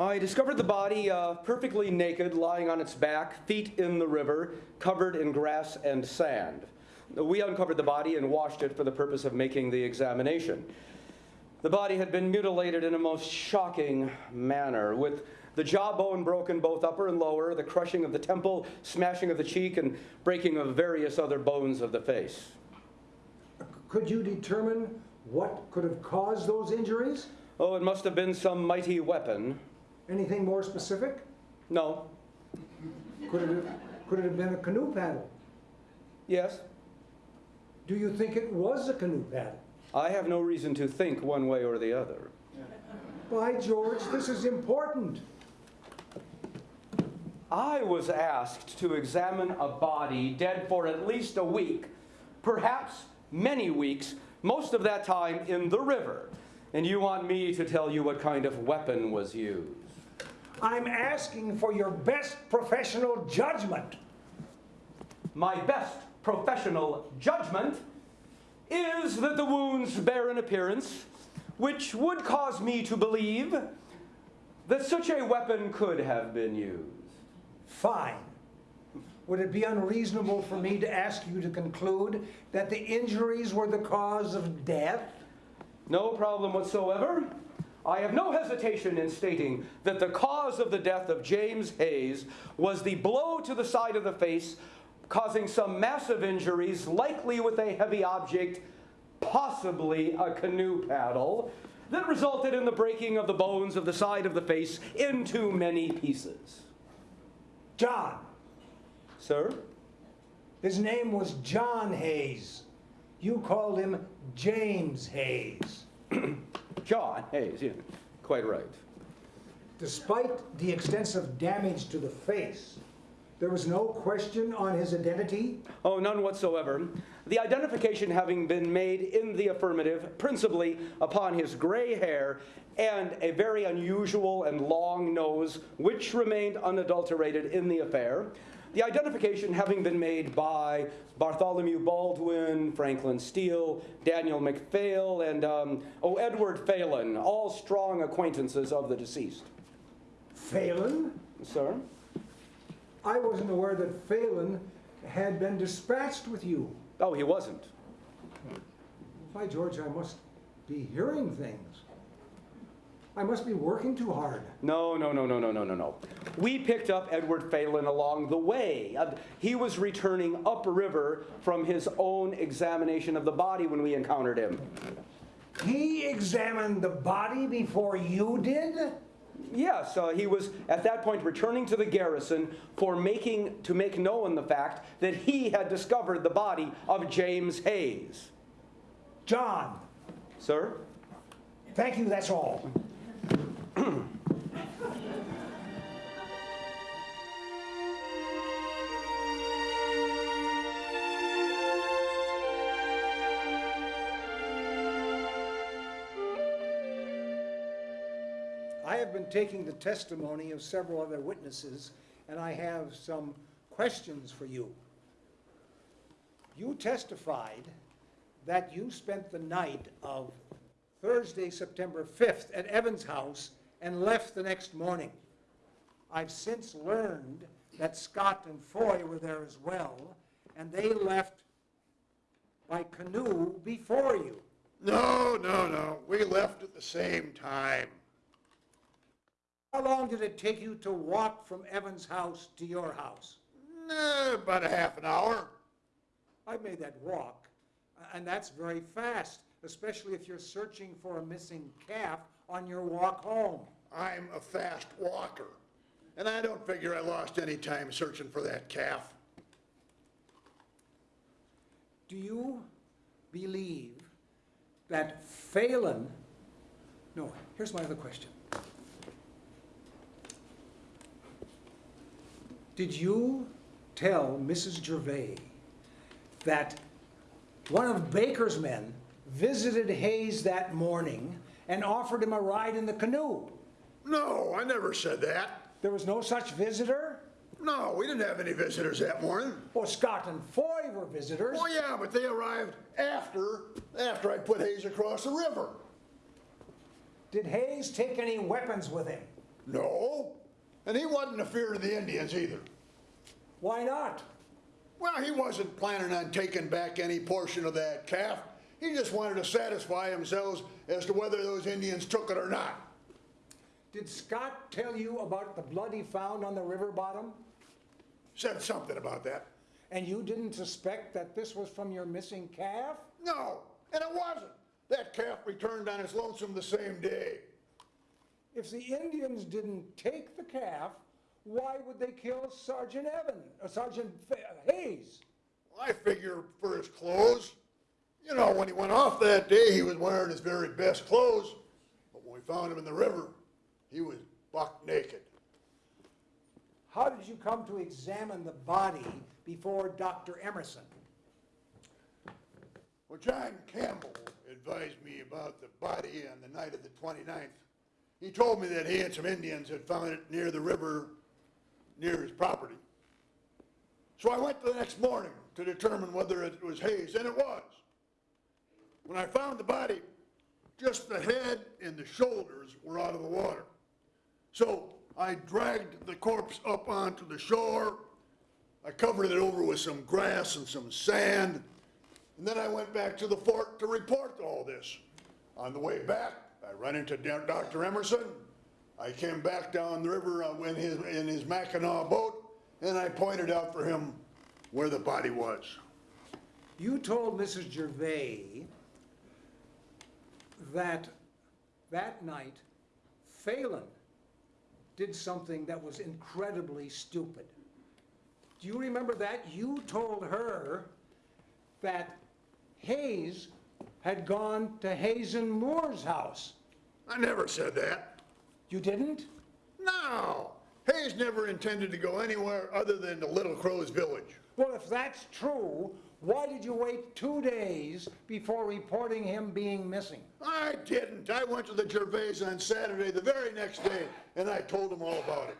I discovered the body uh, perfectly naked, lying on its back, feet in the river, covered in grass and sand. We uncovered the body and washed it for the purpose of making the examination. The body had been mutilated in a most shocking manner, with the jawbone broken both upper and lower, the crushing of the temple, smashing of the cheek, and breaking of various other bones of the face. Could you determine what could have caused those injuries? Oh, it must have been some mighty weapon. Anything more specific? No. Could it have, could it have been a canoe paddle? Yes. Do you think it was a canoe paddle? I have no reason to think one way or the other. By George, this is important. I was asked to examine a body dead for at least a week, perhaps many weeks, most of that time in the river. And you want me to tell you what kind of weapon was used? I'm asking for your best professional judgment. My best professional judgment is that the wounds bear an appearance which would cause me to believe that such a weapon could have been used. Fine. would it be unreasonable for me to ask you to conclude that the injuries were the cause of death? No problem whatsoever. I have no hesitation in stating that the cause of the death of James Hayes was the blow to the side of the face, causing some massive injuries, likely with a heavy object, possibly a canoe paddle, that resulted in the breaking of the bones of the side of the face into many pieces. John. Sir? His name was John Hayes. You called him James Hayes. John Hayes, yeah, quite right. Despite the extensive damage to the face, there was no question on his identity? Oh, none whatsoever. The identification having been made in the affirmative, principally upon his gray hair and a very unusual and long nose, which remained unadulterated in the affair. The identification having been made by Bartholomew Baldwin, Franklin Steele, Daniel McPhail, and, um, oh, Edward Phelan, all strong acquaintances of the deceased. Phelan? Sir? I wasn't aware that Phelan had been dispatched with you. Oh, he wasn't. By George, I must be hearing things. I must be working too hard. No, no, no, no, no, no, no, no. We picked up Edward Phelan along the way. Uh, he was returning upriver from his own examination of the body when we encountered him. He examined the body before you did? Yes, uh, he was at that point returning to the garrison for making to make known the fact that he had discovered the body of James Hayes. John, Sir? thank you, that's all. I have been taking the testimony of several other witnesses, and I have some questions for you. You testified that you spent the night of Thursday, September 5th at Evans' house and left the next morning. I've since learned that Scott and Foy were there as well, and they left by canoe before you. No, no, no, we left at the same time. How long did it take you to walk from Evans' house to your house? Eh, about a half an hour. I've made that walk, and that's very fast, especially if you're searching for a missing calf on your walk home. I'm a fast walker, and I don't figure I lost any time searching for that calf. Do you believe that Phelan, no, here's my other question. Did you tell Mrs. Gervais that one of Baker's men visited Hayes that morning and offered him a ride in the canoe? No, I never said that. There was no such visitor? No, we didn't have any visitors that morning. Well, Scott and Foy were visitors. Oh, yeah, but they arrived after, after I put Hayes across the river. Did Hayes take any weapons with him? No, and he wasn't afeard of the Indians either. Why not? Well, he wasn't planning on taking back any portion of that calf. He just wanted to satisfy himself as to whether those Indians took it or not. Did Scott tell you about the blood he found on the river bottom? Said something about that. And you didn't suspect that this was from your missing calf? No, and it wasn't. That calf returned on its lonesome the same day. If the Indians didn't take the calf, why would they kill Sergeant Evan, uh, Sergeant Hayes? I figure for his clothes. You know, when he went off that day, he was wearing his very best clothes. But when we found him in the river, he was buck naked. How did you come to examine the body before Dr. Emerson? Well, John Campbell advised me about the body on the night of the 29th. He told me that he and some Indians had found it near the river, near his property. So I went the next morning to determine whether it was Hayes, and it was. When I found the body, just the head and the shoulders were out of the water. So I dragged the corpse up onto the shore. I covered it over with some grass and some sand, and then I went back to the fort to report all this. On the way back, I run into Dr. Emerson. I came back down the river uh, in his, in his Mackinac boat, and I pointed out for him where the body was. You told Mrs. Gervais that that night Phelan did something that was incredibly stupid. Do you remember that? You told her that Hayes had gone to Hazen Moore's house. I never said that. You didn't? No, Hayes never intended to go anywhere other than to Little Crow's village. Well, if that's true, why did you wait two days before reporting him being missing? I didn't. I went to the Gervais on Saturday, the very next day, and I told him all about it.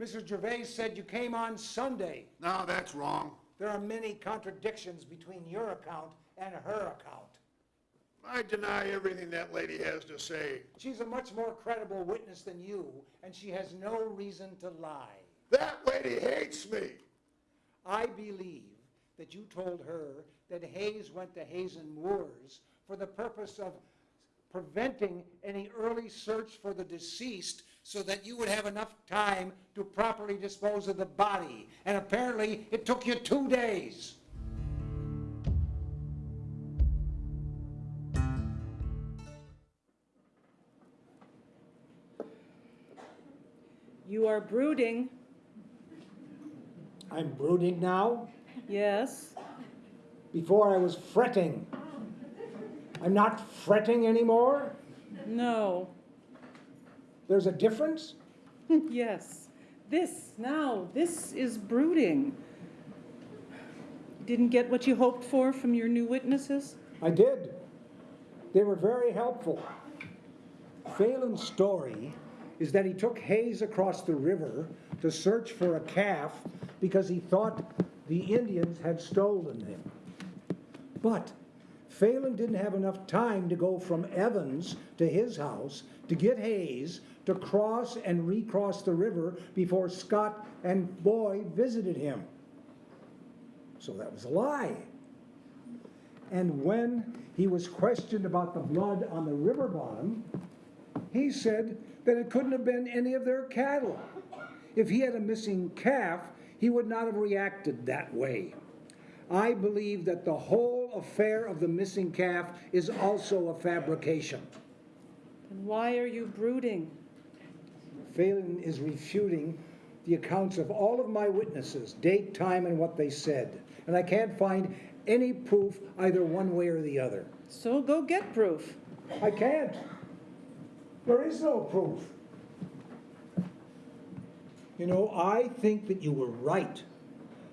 Mrs. Gervais said you came on Sunday. Now, that's wrong. There are many contradictions between your account and her account. I deny everything that lady has to say. She's a much more credible witness than you, and she has no reason to lie. That lady hates me. I believe that you told her that Hayes went to Hazen Moore's for the purpose of preventing any early search for the deceased so that you would have enough time to properly dispose of the body. And apparently, it took you two days. You are brooding, I'm brooding now. Yes? Before I was fretting. I'm not fretting anymore? No, There's a difference? yes. This, now, this is brooding. Didn't get what you hoped for from your new witnesses? I did. They were very helpful. Phelan's story is that he took Hayes across the river to search for a calf because he thought the Indians had stolen him. But Phelan didn't have enough time to go from Evans to his house to get Hayes to cross and recross the river before Scott and Foy visited him. So that was a lie. And when he was questioned about the blood on the river bottom, he said that it couldn't have been any of their cattle. If he had a missing calf, he would not have reacted that way. I believe that the whole affair of the missing calf is also a fabrication. And why are you brooding? Phelan is refuting the accounts of all of my witnesses, date, time, and what they said. And I can't find any proof either one way or the other. So go get proof. I can't. There is no proof. You know, I think that you were right.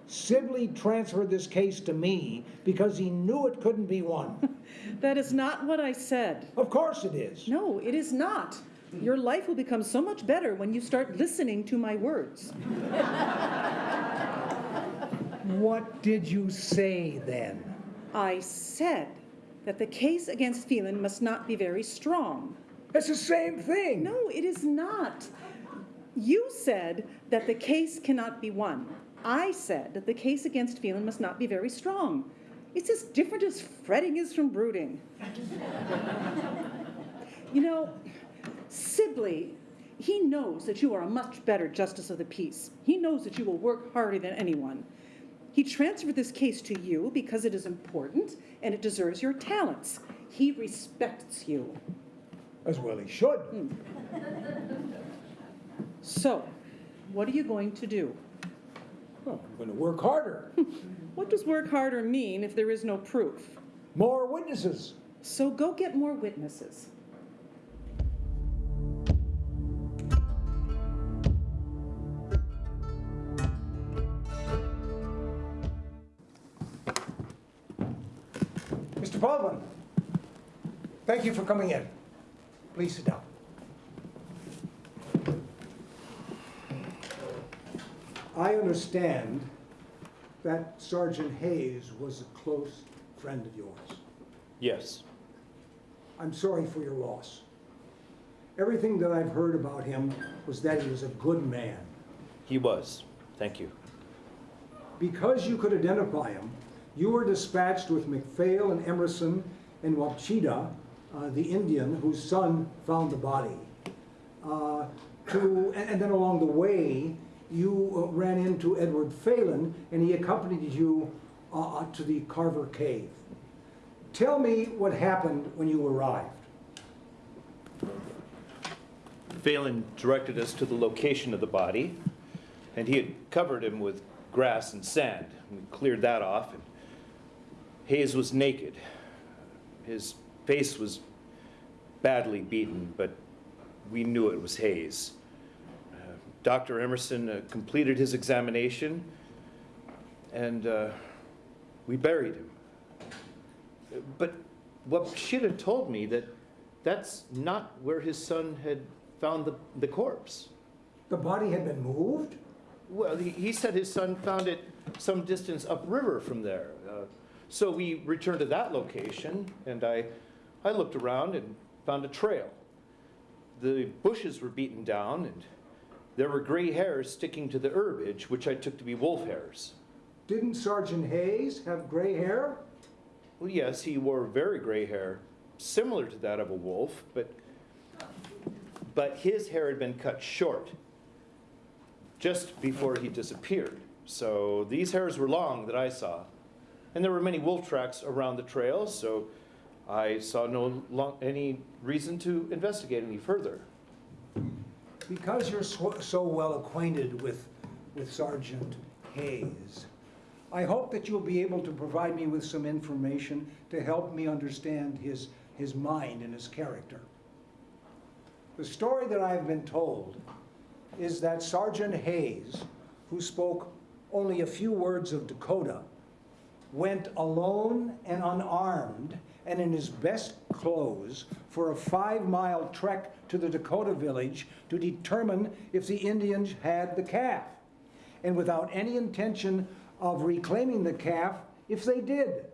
Sibley transferred this case to me because he knew it couldn't be won. That is not what I said. of course it is. No, it is not. Your life will become so much better when you start listening to my words. What did you say then? I said that the case against Phelan must not be very strong. It's the same thing. No, it is not. You said that the case cannot be won. I said that the case against Phelan must not be very strong. It's as different as fretting is from brooding. you know, Sibley, he knows that you are a much better justice of the peace. He knows that you will work harder than anyone. He transferred this case to you because it is important and it deserves your talents. He respects you. As well he should. Hmm. So, what are you going to do? Well, I'm going to work harder. What does work harder mean if there is no proof? More witnesses. So go get more witnesses. Mr. Baldwin, thank you for coming in. Please sit down. I understand that Sergeant Hayes was a close friend of yours. Yes. I'm sorry for your loss. Everything that I've heard about him was that he was a good man. He was. Thank you. Because you could identify him, you were dispatched with McPhail and Emerson and Wapchita, uh, the Indian whose son found the body. Uh, to, and, and then along the way, you uh, ran into Edward Phelan and he accompanied you uh, uh, to the Carver Cave. Tell me what happened when you arrived. Phelan directed us to the location of the body, and he had covered him with grass and sand. We cleared that off, and Hayes was naked. His face was badly beaten, but we knew it was Hayes. Dr. Emerson uh, completed his examination, and uh, we buried him. But what she'd had told me that that's not where his son had found the, the corpse. The body had been moved? Well, he, he said his son found it some distance upriver from there. Uh, so we returned to that location, and I, I looked around and found a trail. The bushes were beaten down, and there were gray hairs sticking to the herbage, which I took to be wolf hairs. Didn't Sergeant Hayes have gray hair? Well, yes, he wore very gray hair, similar to that of a wolf, but, but his hair had been cut short just before he disappeared. So these hairs were long that I saw. And there were many wolf tracks around the trail, so I saw no lo- any reason to investigate any further. Because you're so, so well acquainted with, with Sergeant Hayes, I hope that you'll be able to provide me with some information to help me understand his, his mind and his character. The story that I've been told is that Sergeant Hayes, who spoke only a few words of Dakota, went alone and unarmed and in his best clothes for a five-mile trek to the Dakota village to determine if the Indians had the calf, and without any intention of reclaiming the calf if they did.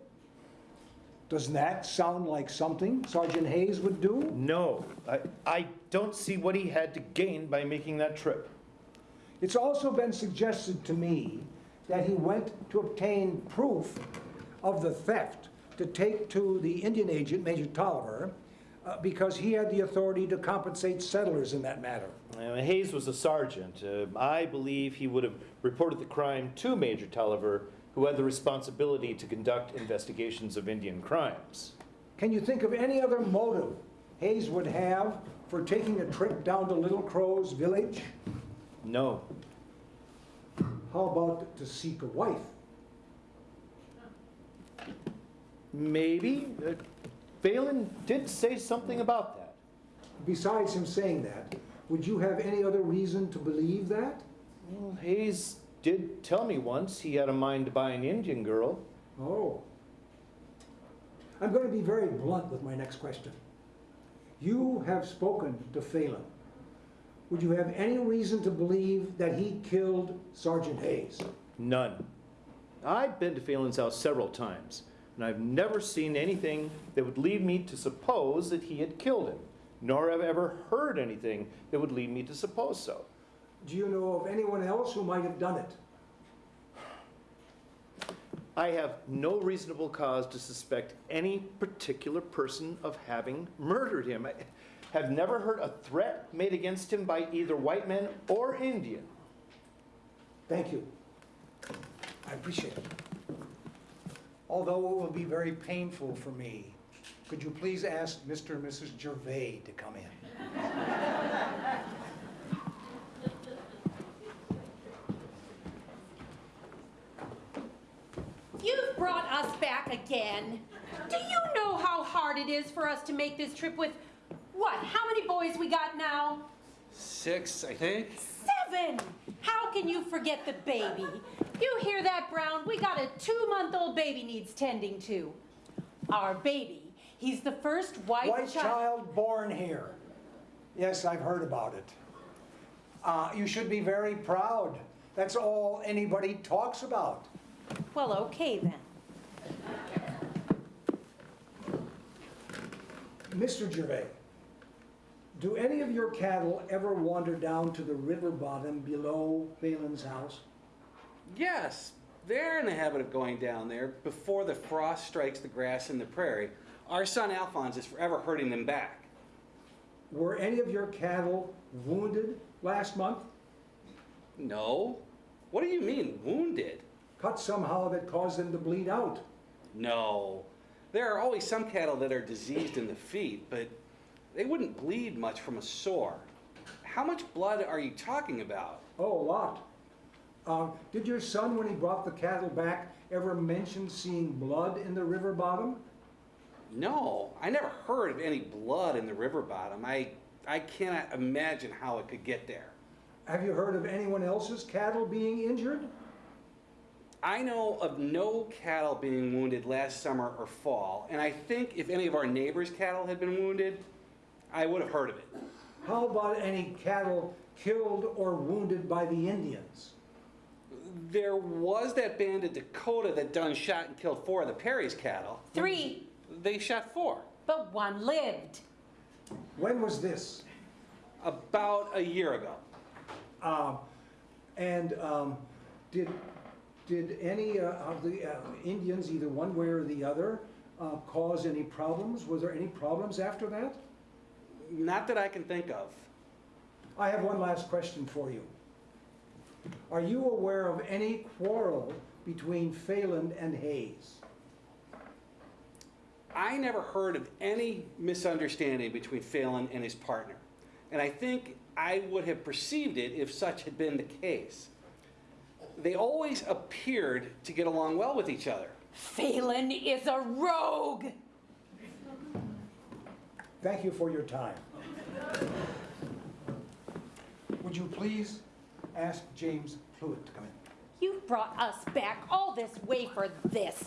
Doesn't that sound like something Sergeant Hayes would do? No, I, I don't see what he had to gain by making that trip. It's also been suggested to me that he went to obtain proof of the theft to take to the Indian agent, Major Taliaferro, uh, because he had the authority to compensate settlers in that matter. Uh, Hayes was a sergeant. Uh, I believe he would have reported the crime to Major Taliaferro, who had the responsibility to conduct investigations of Indian crimes. Can you think of any other motive Hayes would have for taking a trip down to Little Crow's village? No. How about to seek a wife? Maybe. Uh, Phelan did say something about that. Besides him saying that, would you have any other reason to believe that? Well, Hayes did tell me once he had a mind to buy an Indian girl. Oh. I'm going to be very blunt with my next question. You have spoken to Phelan. Would you have any reason to believe that he killed Sergeant Hayes? None. I've been to Phelan's house several times, and I've never seen anything that would lead me to suppose that he had killed him, nor have I ever heard anything that would lead me to suppose so. Do you know of anyone else who might have done it? I have no reasonable cause to suspect any particular person of having murdered him. I have never heard a threat made against him by either white men or Indian. Thank you. I appreciate it. Although it will be very painful for me, could you please ask Mr. and Mrs. Gervais to come in? You've brought us back again. Do you know how hard it is for us to make this trip with, what, how many boys we got now? Six, I think. Seven! How can you forget the baby? You hear that, Brown? We got a two-month-old baby needs tending to. Our baby. He's the first white, White child. child born here. Yes, I've heard about it. Uh, you should be very proud. That's all anybody talks about. Well, okay then. Mr. Gervais, do any of your cattle ever wander down to the river bottom below Phelan's house? Yes, They're in the habit of going down there before the frost strikes the grass in the prairie. Our son Alphonse is forever herding them back. Were any of your cattle wounded last month? No. What do you mean, wounded? Cut somehow that caused them to bleed out? No. There are always some cattle that are diseased in the feet, but they wouldn't bleed much from a sore. How much blood are you talking about? Oh, a lot. Uh, did your son, when he brought the cattle back, ever mention seeing blood in the river bottom? No, I never heard of any blood in the river bottom. I, I cannot imagine how it could get there. Have you heard of anyone else's cattle being injured? I know of no cattle being wounded last summer or fall, and I think if any of our neighbors' cattle had been wounded, I would have heard of it. How about any cattle killed or wounded by the Indians? There was that band in Dakota that done shot and killed four of the Perry's cattle. Three, They shot four. but one lived. When was this? About a year ago. Um, and um, did, did any uh, of the uh, Indians, either one way or the other, uh, cause any problems? Was there any problems after that? Not that I can think of. I have one last question for you. Are you aware of any quarrel between Phelan and Hayes? I never heard of any misunderstanding between Phelan and his partner. And I think I would have perceived it if such had been the case. They always appeared to get along well with each other. Phelan is a rogue. Thank you for your time. Would you please ask James Hewitt to come in? You brought us back all this way for this.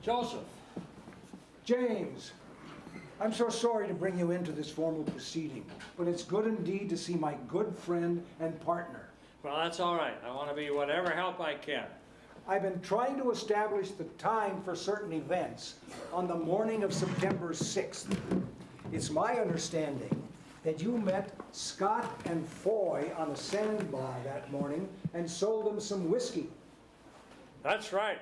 Joseph. James, I'm so sorry to bring you into this formal proceeding, but it's good indeed to see my good friend and partner. Well, that's all right. I want to be whatever help I can. I've been trying to establish the time for certain events on the morning of September 6th. It's my understanding that you met Scott and Foy on a sandbar that morning and sold them some whiskey. That's right.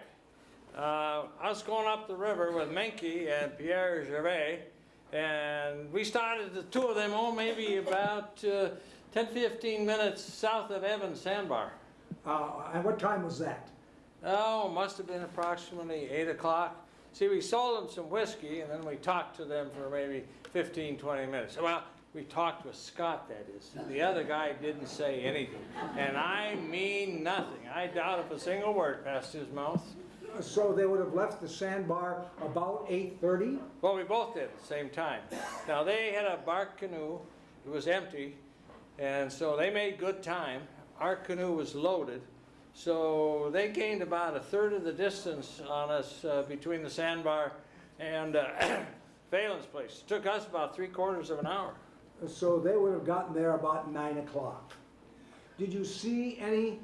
Uh, I was going up the river with Menke and Pierre Gervais, and we started the two of them, oh, maybe about uh, 10, 15 minutes south of Evans Sandbar. Uh, and what time was that? Oh, must have been approximately 8 o'clock. See, we sold them some whiskey, and then we talked to them for maybe 15, 20 minutes. Well, we talked with Scott, that is. The other guy didn't say anything. And I mean nothing. I doubt if a single word passed his mouth. So they would have left the sandbar about 8:30? Well, we both did at the same time. Now, they had a bark canoe. It was empty. And so they made good time. Our canoe was loaded. So they gained about a third of the distance on us uh, between the sandbar and uh, Phelan's place. It took us about three quarters of an hour. So they would have gotten there about 9 o'clock. Did you see any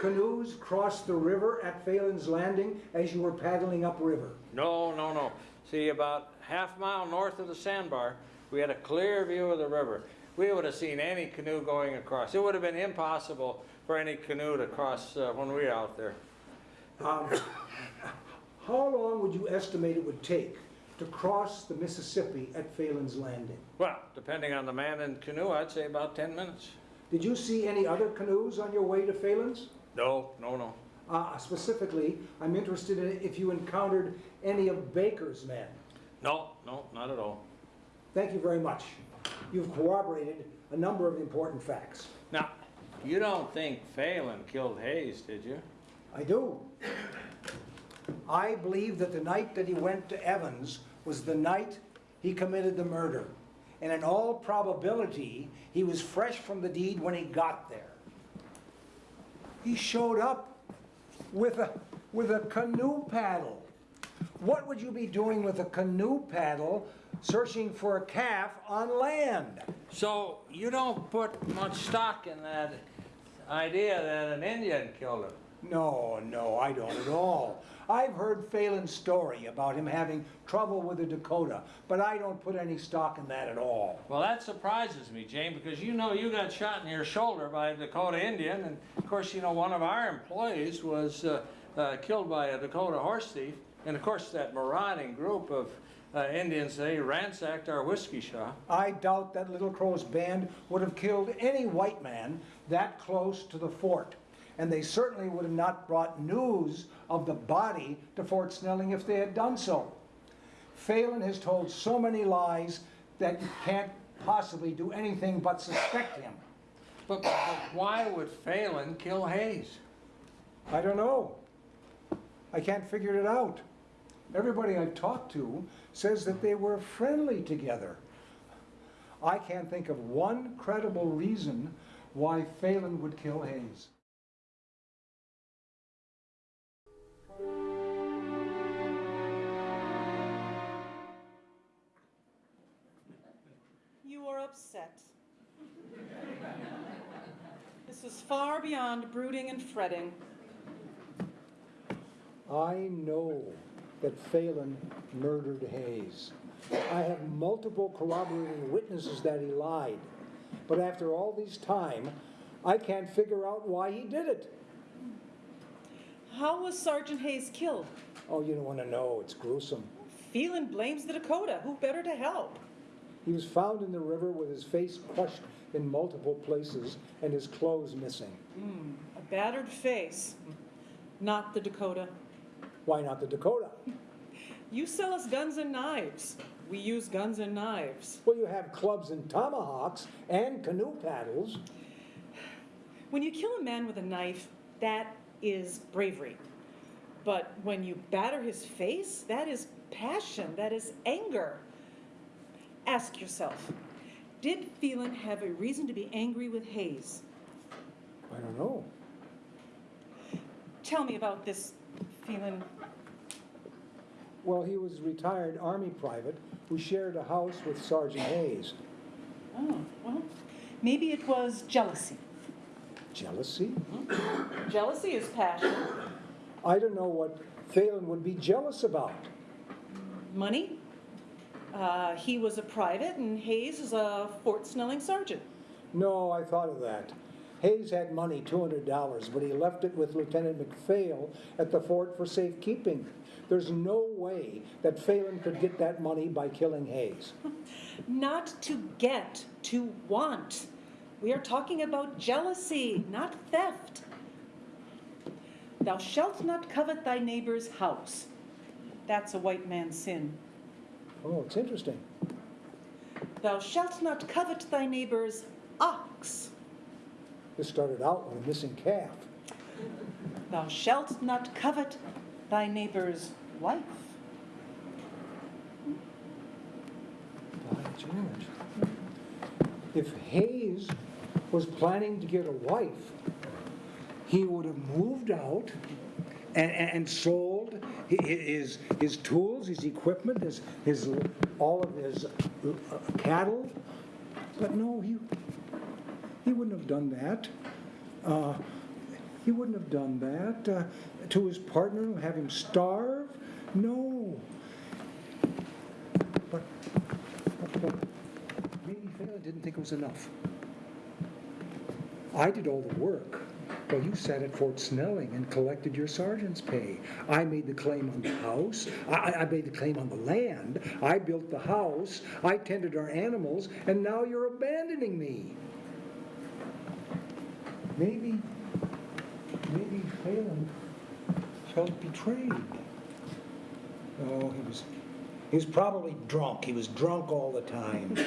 canoes cross the river at Phelan's Landing as you were paddling upriver? No, no, no. See, about half mile north of the sandbar, we had a clear view of the river. We would have seen any canoe going across. It would have been impossible for any canoe to cross uh, when we were out there. Um, How long would you estimate it would take to cross the Mississippi at Phelan's Landing? Well, depending on the man in canoe, I'd say about 10 minutes. Did you see any other canoes on your way to Phelan's? No, no, no. Uh, Specifically, I'm interested in if you encountered any of Baker's men. No, no, not at all. Thank you very much. You've corroborated a number of important facts. Now, you don't think Phelan killed Hayes, did you? I do. I believe that the night that he went to Evans was the night he committed the murder. And in all probability, he was fresh from the deed when he got there. He showed up with a, with a canoe paddle. What would you be doing with a canoe paddle searching for a calf on land? So you don't put much stock in that idea that an Indian killed him? No, no, I don't at all. I've heard Phelan's story about him having trouble with the Dakota, but I don't put any stock in that at all. Well, that surprises me, Jane, because you know you got shot in your shoulder by a Dakota Indian, and of course, you know, one of our employees was uh, uh, killed by a Dakota horse thief, and of course, that marauding group of uh, Indians, they ransacked our whiskey shop. I doubt that Little Crow's band would have killed any white man that close to the fort. And they certainly would have not brought news of the body to Fort Snelling if they had done so. Phelan has told so many lies that you can't possibly do anything but suspect him. But, but why would Phelan kill Hayes? I don't know. I can't figure it out. Everybody I've talked to says that they were friendly together. I can't think of one credible reason why Phelan would kill Hayes. You are upset. This is far beyond brooding and fretting. I know that Phelan murdered Hayes. I have multiple corroborating witnesses that he lied. But after all this time, I can't figure out why he did it. How was Sergeant Hayes killed? Oh, you don't want to know. It's gruesome. Phelan blames the Dakota. Who better to help? He was found in the river with his face crushed in multiple places and his clothes missing. Hmm, a battered face. Not the Dakota. Why not the Dakota? You sell us guns and knives. We use guns and knives. Well, you have clubs and tomahawks and canoe paddles. When you kill a man with a knife, that is bravery. But when you batter his face, that is passion, that is anger. Ask yourself, did Phelan have a reason to be angry with Hayes? I don't know. Tell me about this Phelan. Well, he was a retired Army private who shared a house with Sergeant Hayes. Oh, well, maybe it was jealousy. Jealousy? Jealousy is passion. I don't know what Phelan would be jealous about. Money? Uh, he was a private and Hayes is a Fort Snelling sergeant. No, I thought of that. Hayes had money, $200, but he left it with Lieutenant McPhail at the fort for safekeeping. There's no way that Phelan could get that money by killing Hayes. Not to get, to want. We are talking about jealousy, not theft. Thou shalt not covet thy neighbor's house. That's a white man's sin. Oh, it's interesting. Thou shalt not covet thy neighbor's ox. This started out with a missing calf. Thou shalt not covet thy neighbor's wife. By George. If Hayes was planning to get a wife, he would have moved out and, and, sold hi- hi- his, his tools, his equipment, his, his, all of his uh, cattle. But no, he, he wouldn't have done that. Uh, he wouldn't have done that uh, to his partner, and have him starve. No. But, but, but maybe Phelan didn't think it was enough. I did all the work. Well, you sat at Fort Snelling and collected your sergeant's pay. I made the claim on the house. I, I made the claim on the land. I built the house. I tended our animals, and now you're abandoning me. Maybe, maybe Phelan felt betrayed. Oh, he was, he was probably drunk. He was drunk all the time.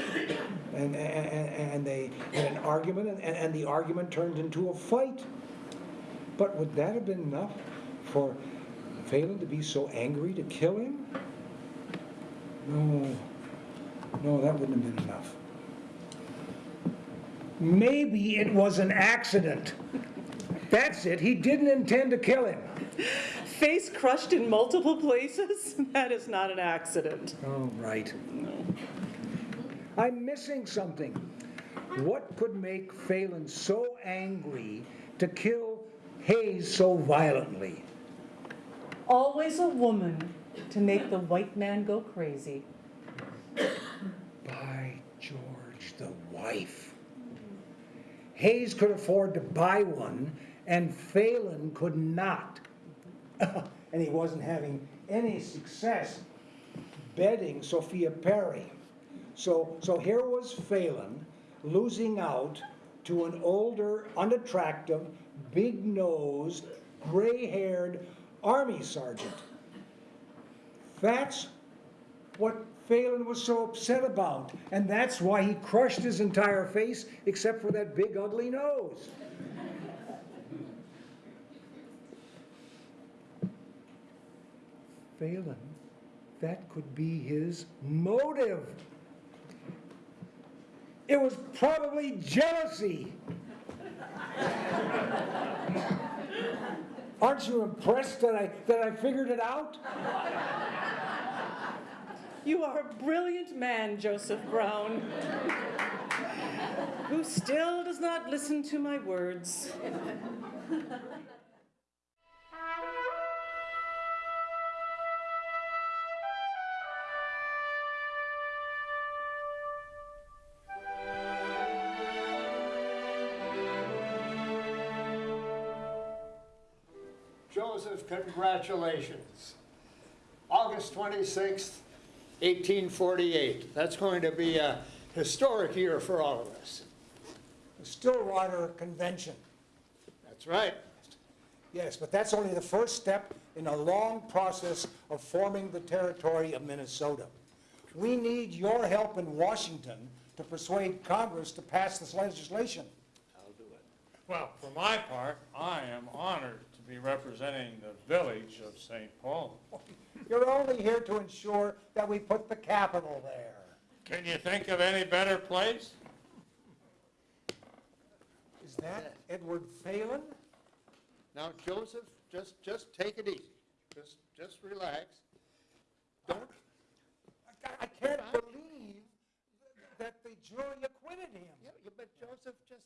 And, and, and they had an argument, and, and the argument turned into a fight. But would that have been enough for Phelan to be so angry to kill him? No, no, that wouldn't have been enough. Maybe it was an accident. That's it. He didn't intend to kill him. Face crushed in multiple places? That is not an accident. Oh, right. I'm missing something. What could make Phelan so angry to kill Hayes so violently? Always a woman to make the white man go crazy. By George, the wife. Hayes could afford to buy one, and Phelan could not. and he wasn't having any success betting Sophia Perry. So, so here was Phelan losing out to an older, unattractive, big nosed, gray haired army sergeant. That's what Phelan was so upset about, and that's why he crushed his entire face except for that big ugly nose. Phelan, that could be his motive. It was probably jealousy. Aren't you impressed that I, that I figured it out? You are a brilliant man, Joseph Brown, who still does not listen to my words. Joseph, congratulations. August 26th, 1848. That's going to be a historic year for all of us. The Stillwater Convention. That's right. Yes, but that's only the first step in a long process of forming the territory of Minnesota. We need your help in Washington to persuade Congress to pass this legislation. I'll do it. Well, for my part, I am honored to be representing the village of St. Paul. You're only here to ensure that we put the capital there. Can you think of any better place? Is that Edward Phelan? Now, Joseph, just, just take it easy. Just, just relax. Don't, I- I can't believe that the jury acquitted him. yeah, yeah, but Joseph, just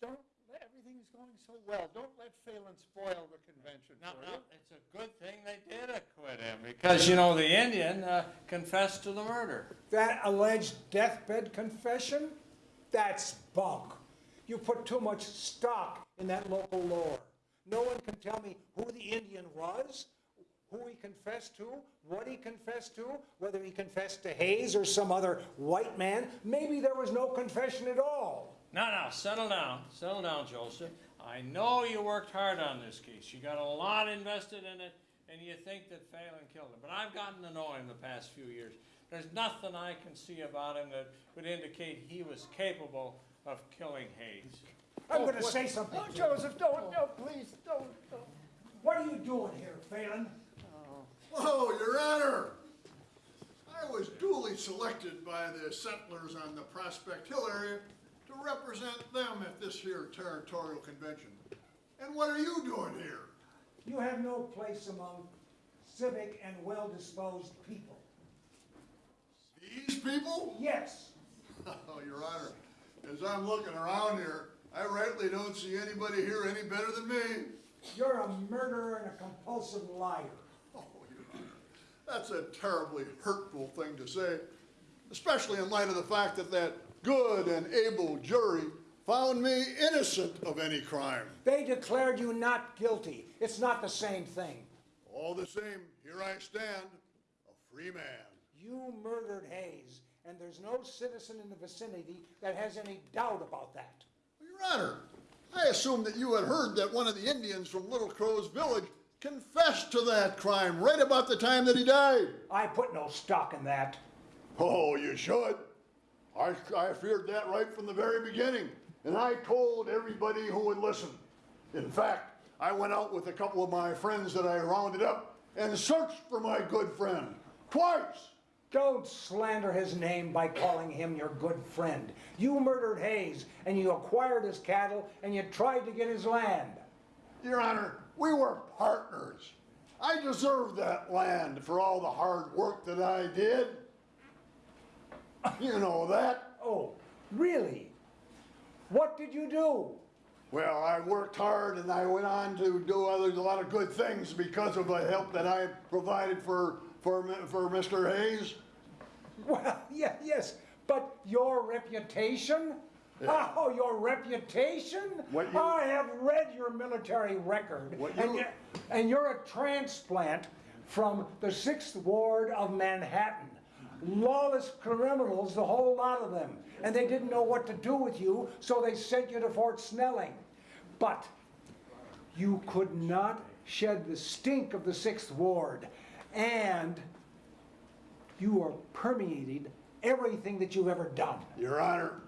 don't, let- everything's going so well. Don't let Phelan spoil the convention No, for no, you. it's a good thing they did acquit him, because, you know, the Indian uh, confessed to the murder. That alleged deathbed confession? That's bunk. You put too much stock in that local lore. No one can tell me who the Indian was, who he confessed to, what he confessed to, whether he confessed to Hayes or some other white man. Maybe there was no confession at all. No, no, settle down, settle down, Joseph. I know you worked hard on this case. You got a lot invested in it, and you think that Phelan killed him. But I've gotten to know him the past few years. There's nothing I can see about him that would indicate he was capable of killing Hayes. I'm going oh, to say something. Oh, Joseph, don't, no, please, don't, don't. What are you doing here, Phelan? Whoa, Your Honor! I was duly selected by the settlers on the Prospect Hill area to represent them at this here territorial convention. And what are you doing here? You have no place among civic and well-disposed people. These people? Yes. Oh, Your Honor, as I'm looking around here, I rightly don't see anybody here any better than me. You're a murderer and a compulsive liar. Oh, Your Honor, that's a terribly hurtful thing to say, especially in light of the fact that that good and able jury found me innocent of any crime. They declared you not guilty. It's not the same thing. All the same, here I stand, a free man. You murdered Hayes, and there's no citizen in the vicinity that has any doubt about that. Your Honor, I assume that you had heard that one of the Indians from Little Crow's village confessed to that crime right about the time that he died. I put no stock in that. Oh, you should. I, I feared that right from the very beginning, and I told everybody who would listen. In fact, I went out with a couple of my friends that I rounded up and searched for my good friend twice. Don't slander his name by calling him your good friend. You murdered Hayes, and you acquired his cattle, and you tried to get his land. Your Honor, we were partners. I deserved that land for all the hard work that I did. You know that. Oh, really? What did you do? Well, I worked hard and I went on to do other, a lot of good things because of the help that I provided for, for, for Mr. Hayes. Well, yeah, yes, but your reputation? Oh, your reputation? What you- I have read your military record. What and you- y- And you're a transplant from the Sixth Ward of Manhattan. Lawless criminals, the whole lot of them. And they didn't know what to do with you, so they sent you to Fort Snelling. But you could not shed the stink of the Sixth Ward. And you are permeated everything that you've ever done. Your Honor,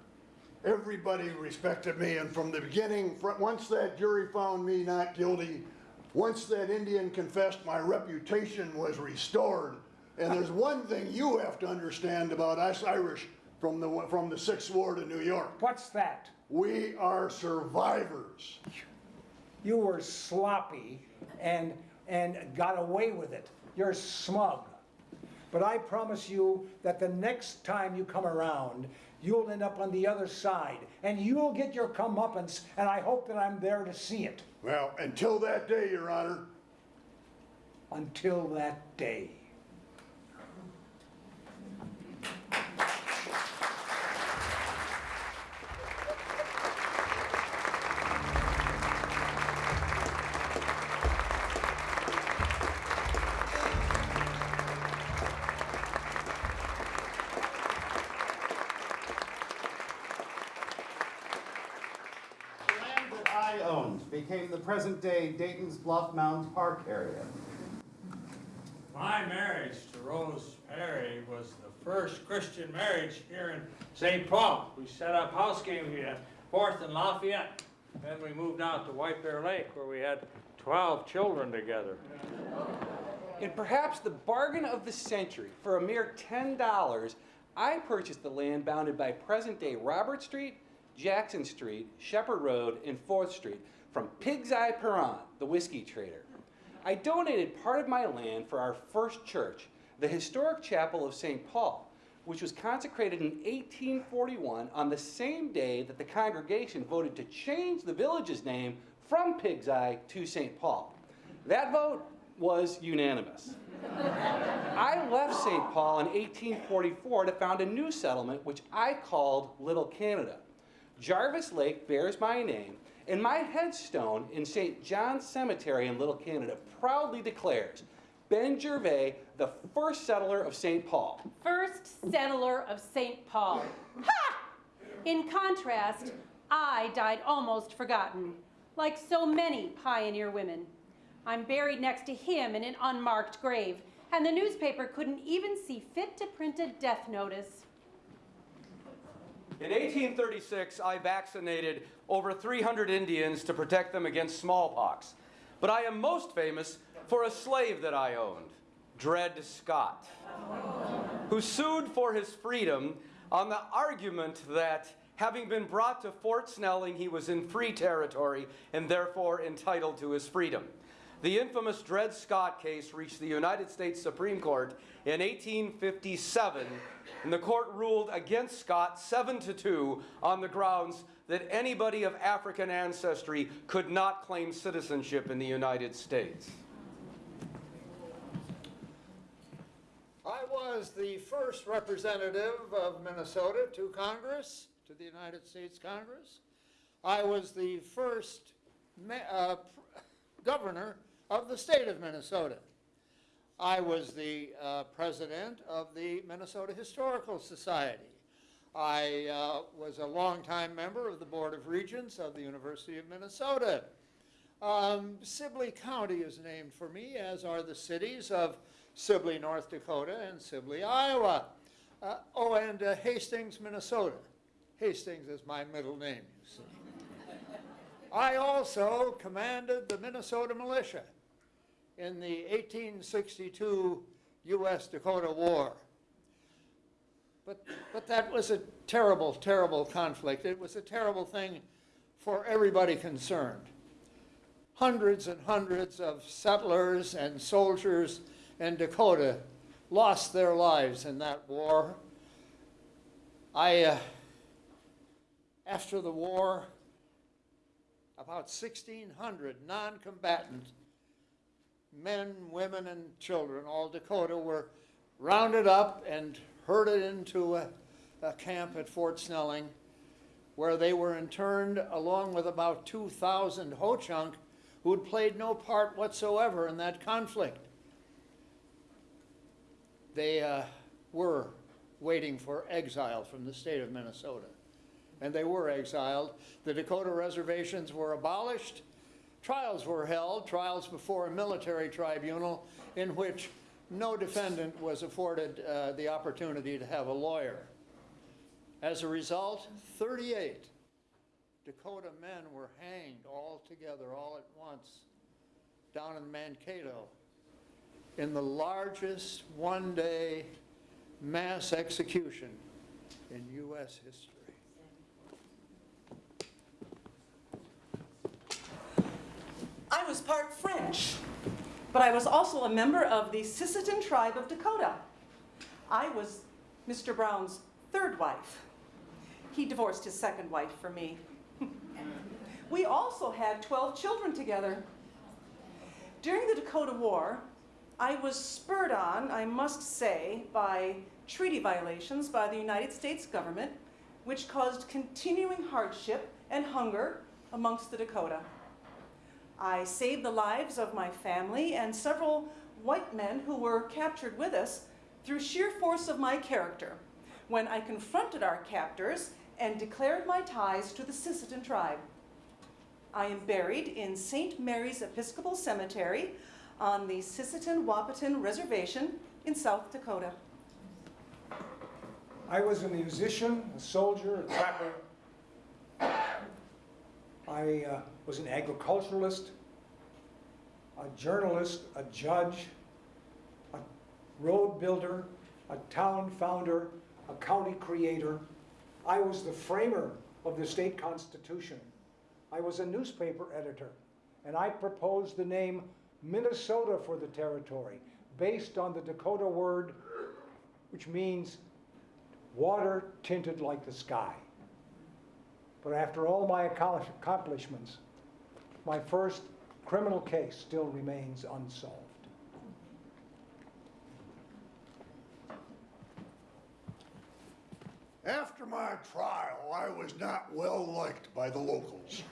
everybody respected me, and from the beginning, once that jury found me not guilty, once that Indian confessed, my reputation was restored. And there's one thing you have to understand about us Irish from the, from the Sixth Ward of New York. What's that? We are survivors. You were sloppy and, and got away with it. You're smug. But I promise you that the next time you come around, you'll end up on the other side and you'll get your comeuppance, and I hope that I'm there to see it. Well, until that day, Your Honor, Until that day. Became the present-day Dayton's Bluff Mounds Park area. My marriage to Rose Perry was the first Christian marriage here in St. Paul. We set up house game here at Fourth and Lafayette. Then we moved out to White Bear Lake where we had 12 children together. In perhaps the bargain of the century, for a mere $10, I purchased the land bounded by present day Robert Street, Jackson Street, Shepard Road, and 4th Street from Pig's Eye Perron, the whiskey trader. I donated part of my land for our first church, the historic chapel of St. Paul, which was consecrated in 1841 on the same day that the congregation voted to change the village's name from Pig's Eye to St. Paul. That vote was unanimous. I left St. Paul in 1844 to found a new settlement, which I called Little Canada. Gervais Lake bears my name, and my headstone in St. John's Cemetery in Little Canada proudly declares Ben Gervais, the first settler of St. Paul. First settler of St. Paul. Ha! In contrast, I died almost forgotten, like so many pioneer women. I'm buried next to him in an unmarked grave, and the newspaper couldn't even see fit to print a death notice. In 1836, I vaccinated over 300 Indians to protect them against smallpox. But I am most famous for a slave that I owned, Dred Scott, who sued for his freedom on the argument that having been brought to Fort Snelling, he was in free territory and therefore entitled to his freedom. The infamous Dred Scott case reached the United States Supreme Court in 1857, and the court ruled against Scott 7 to 2 on the grounds that anybody of African ancestry could not claim citizenship in the United States. I was the first representative of Minnesota to Congress, to the United States Congress. I was the first uh, governor of the state of Minnesota. I was the uh, president of the Minnesota Historical Society. I uh, was a longtime member of the Board of Regents of the University of Minnesota. Um, Sibley County is named for me, as are the cities of Sibley, North Dakota, and Sibley, Iowa. Uh, oh, and uh, Hastings, Minnesota. Hastings is my middle name, you see. I also commanded the Minnesota militia in the 1862 U.S. Dakota War. But, but that was a terrible, terrible conflict. It was a terrible thing for everybody concerned. Hundreds and hundreds of settlers and soldiers in Dakota lost their lives in that war. I, uh, after the war, about 1,600 non-combatant men, women, and children, all Dakota, were rounded up and herded into a, a camp at Fort Snelling, where they were interned along with about 2,000 Ho-Chunk who had played no part whatsoever in that conflict. They uh, were waiting for exile from the state of Minnesota. And they were exiled. The Dakota reservations were abolished. Trials were held, trials before a military tribunal in which no defendant was afforded uh, the opportunity to have a lawyer. As a result, 38 Dakota men were hanged all together, all at once, down in Mankato, in the largest one-day mass execution in U.S. history. I was part French, but I was also a member of the Sisseton tribe of Dakota. I was Mr. Brown's third wife. He divorced his second wife for me. we also had 12 children together. During the Dakota War, I was spurred on, I must say, by treaty violations by the United States government, which caused continuing hardship and hunger amongst the Dakota. I saved the lives of my family and several white men who were captured with us through sheer force of my character when I confronted our captors and declared my ties to the Sisseton tribe. I am buried in St. Mary's Episcopal Cemetery on the Sisseton Wahpeton Reservation in South Dakota. I was a musician, a soldier, a trapper. I uh, was an agriculturalist, a journalist, a judge, a road builder, a town founder, a county creator. I was the framer of the state constitution. I was a newspaper editor, and I proposed the name Minnesota for the territory, based on the Dakota word, which means water tinted like the sky. But after all my accomplishments, my first criminal case still remains unsolved. After my trial, I was not well liked by the locals.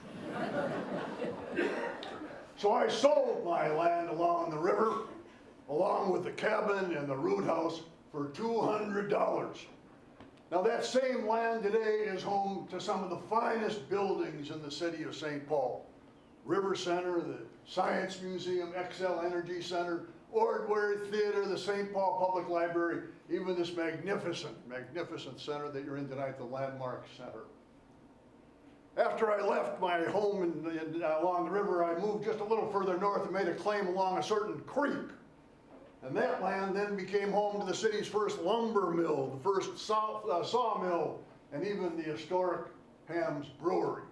So I sold my land along the river, along with the cabin and the root house, for $200. Now that same land today is home to some of the finest buildings in the city of St. Paul. River Center, the Science Museum, Xcel Energy Center, Ordway Theater, the St. Paul Public Library, even this magnificent, magnificent center that you're in tonight, the Landmark Center. After I left my home in, in, along the river, I moved just a little further north and made a claim along a certain creek. And that land then became home to the city's first lumber mill, the first saw, uh, sawmill, and even the historic Hamm's Brewery.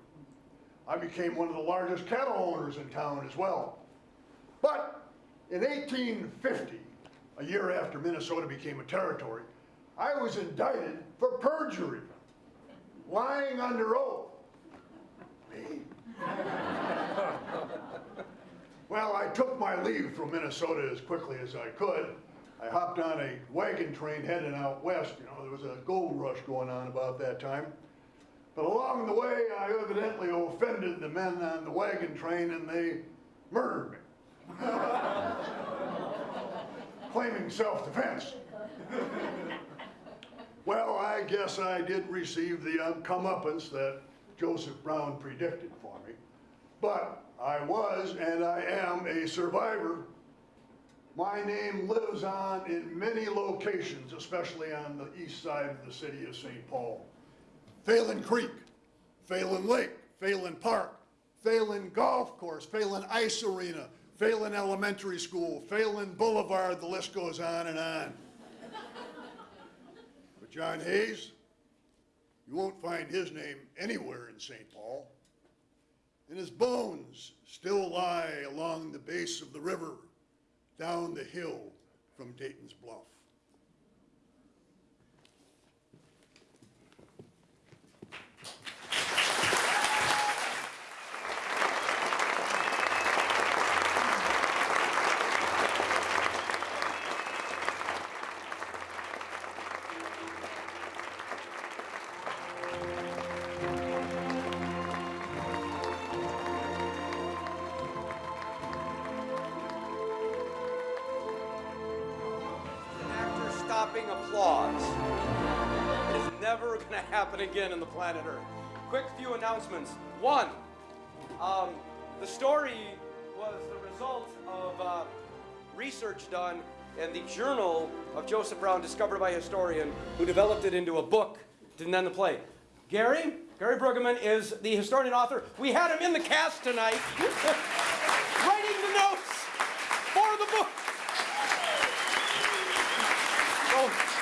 I became one of the largest cattle owners in town as well. But in 1850, a year after Minnesota became a territory, I was indicted for perjury, lying under oath. Me? Well, I took my leave from Minnesota as quickly as I could. I hopped on a wagon train heading out west. You know, there was a gold rush going on about that time. But along the way, I evidently offended the men on the wagon train and they murdered me. Claiming self-defense. Well, I guess I did receive the comeuppance that Joseph Brown predicted for me. But I was and I am a survivor. My name lives on in many locations, especially on the east side of the city of St. Paul. Phelan Creek, Phelan Lake, Phelan Park, Phelan Golf Course, Phelan Ice Arena, Phelan Elementary School, Phelan Boulevard, the list goes on and on. But John Hayes, you won't find his name anywhere in St. Paul. And his bones still lie along the base of the river, down the hill from Dayton's Bluff. Happen again in the planet Earth. Quick few announcements. One, um, the story was the result of uh, research done in the journal of Joseph Brown, discovered by a historian who developed it into a book to then the play. Gary, Gary Brueggemann is the historian and author. We had him in the cast tonight, writing the notes for the book. So,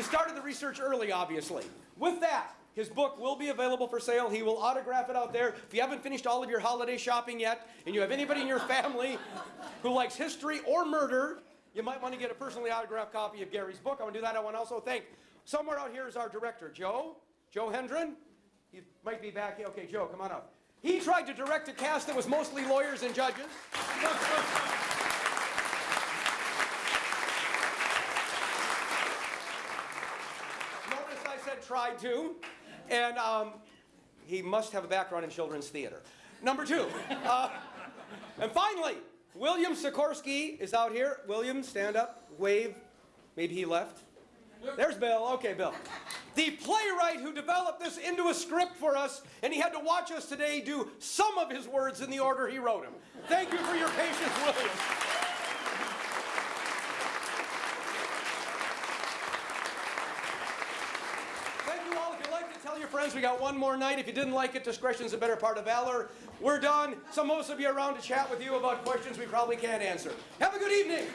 he started the research early, obviously. With that, his book will be available for sale. He will autograph it out there. If you haven't finished all of your holiday shopping yet, and you have anybody in your family who likes history or murder, you might want to get a personally autographed copy of Gary's book. I want to do that. I want to also thank somewhere out here is our director, Joe. Joe Hendren. He might be back. Okay, Joe, come on up. He tried to direct a cast that was mostly lawyers and judges. Notice I said tried to. And um, he must have a background in children's theater. Number two. Uh, and finally, William Sikorsky is out here. William, stand up, wave. Maybe he left. There's Bill. Okay, Bill. The playwright who developed this into a script for us, and he had to watch us today do some of his words in the order he wrote them. Thank you for your patience, William. Thank you all. If you'd like to tell your friends, we got one more night. If you didn't like it, discretion's a better part of valor. We're done. Some of us will be around to chat with you about questions we probably can't answer. Have a good evening.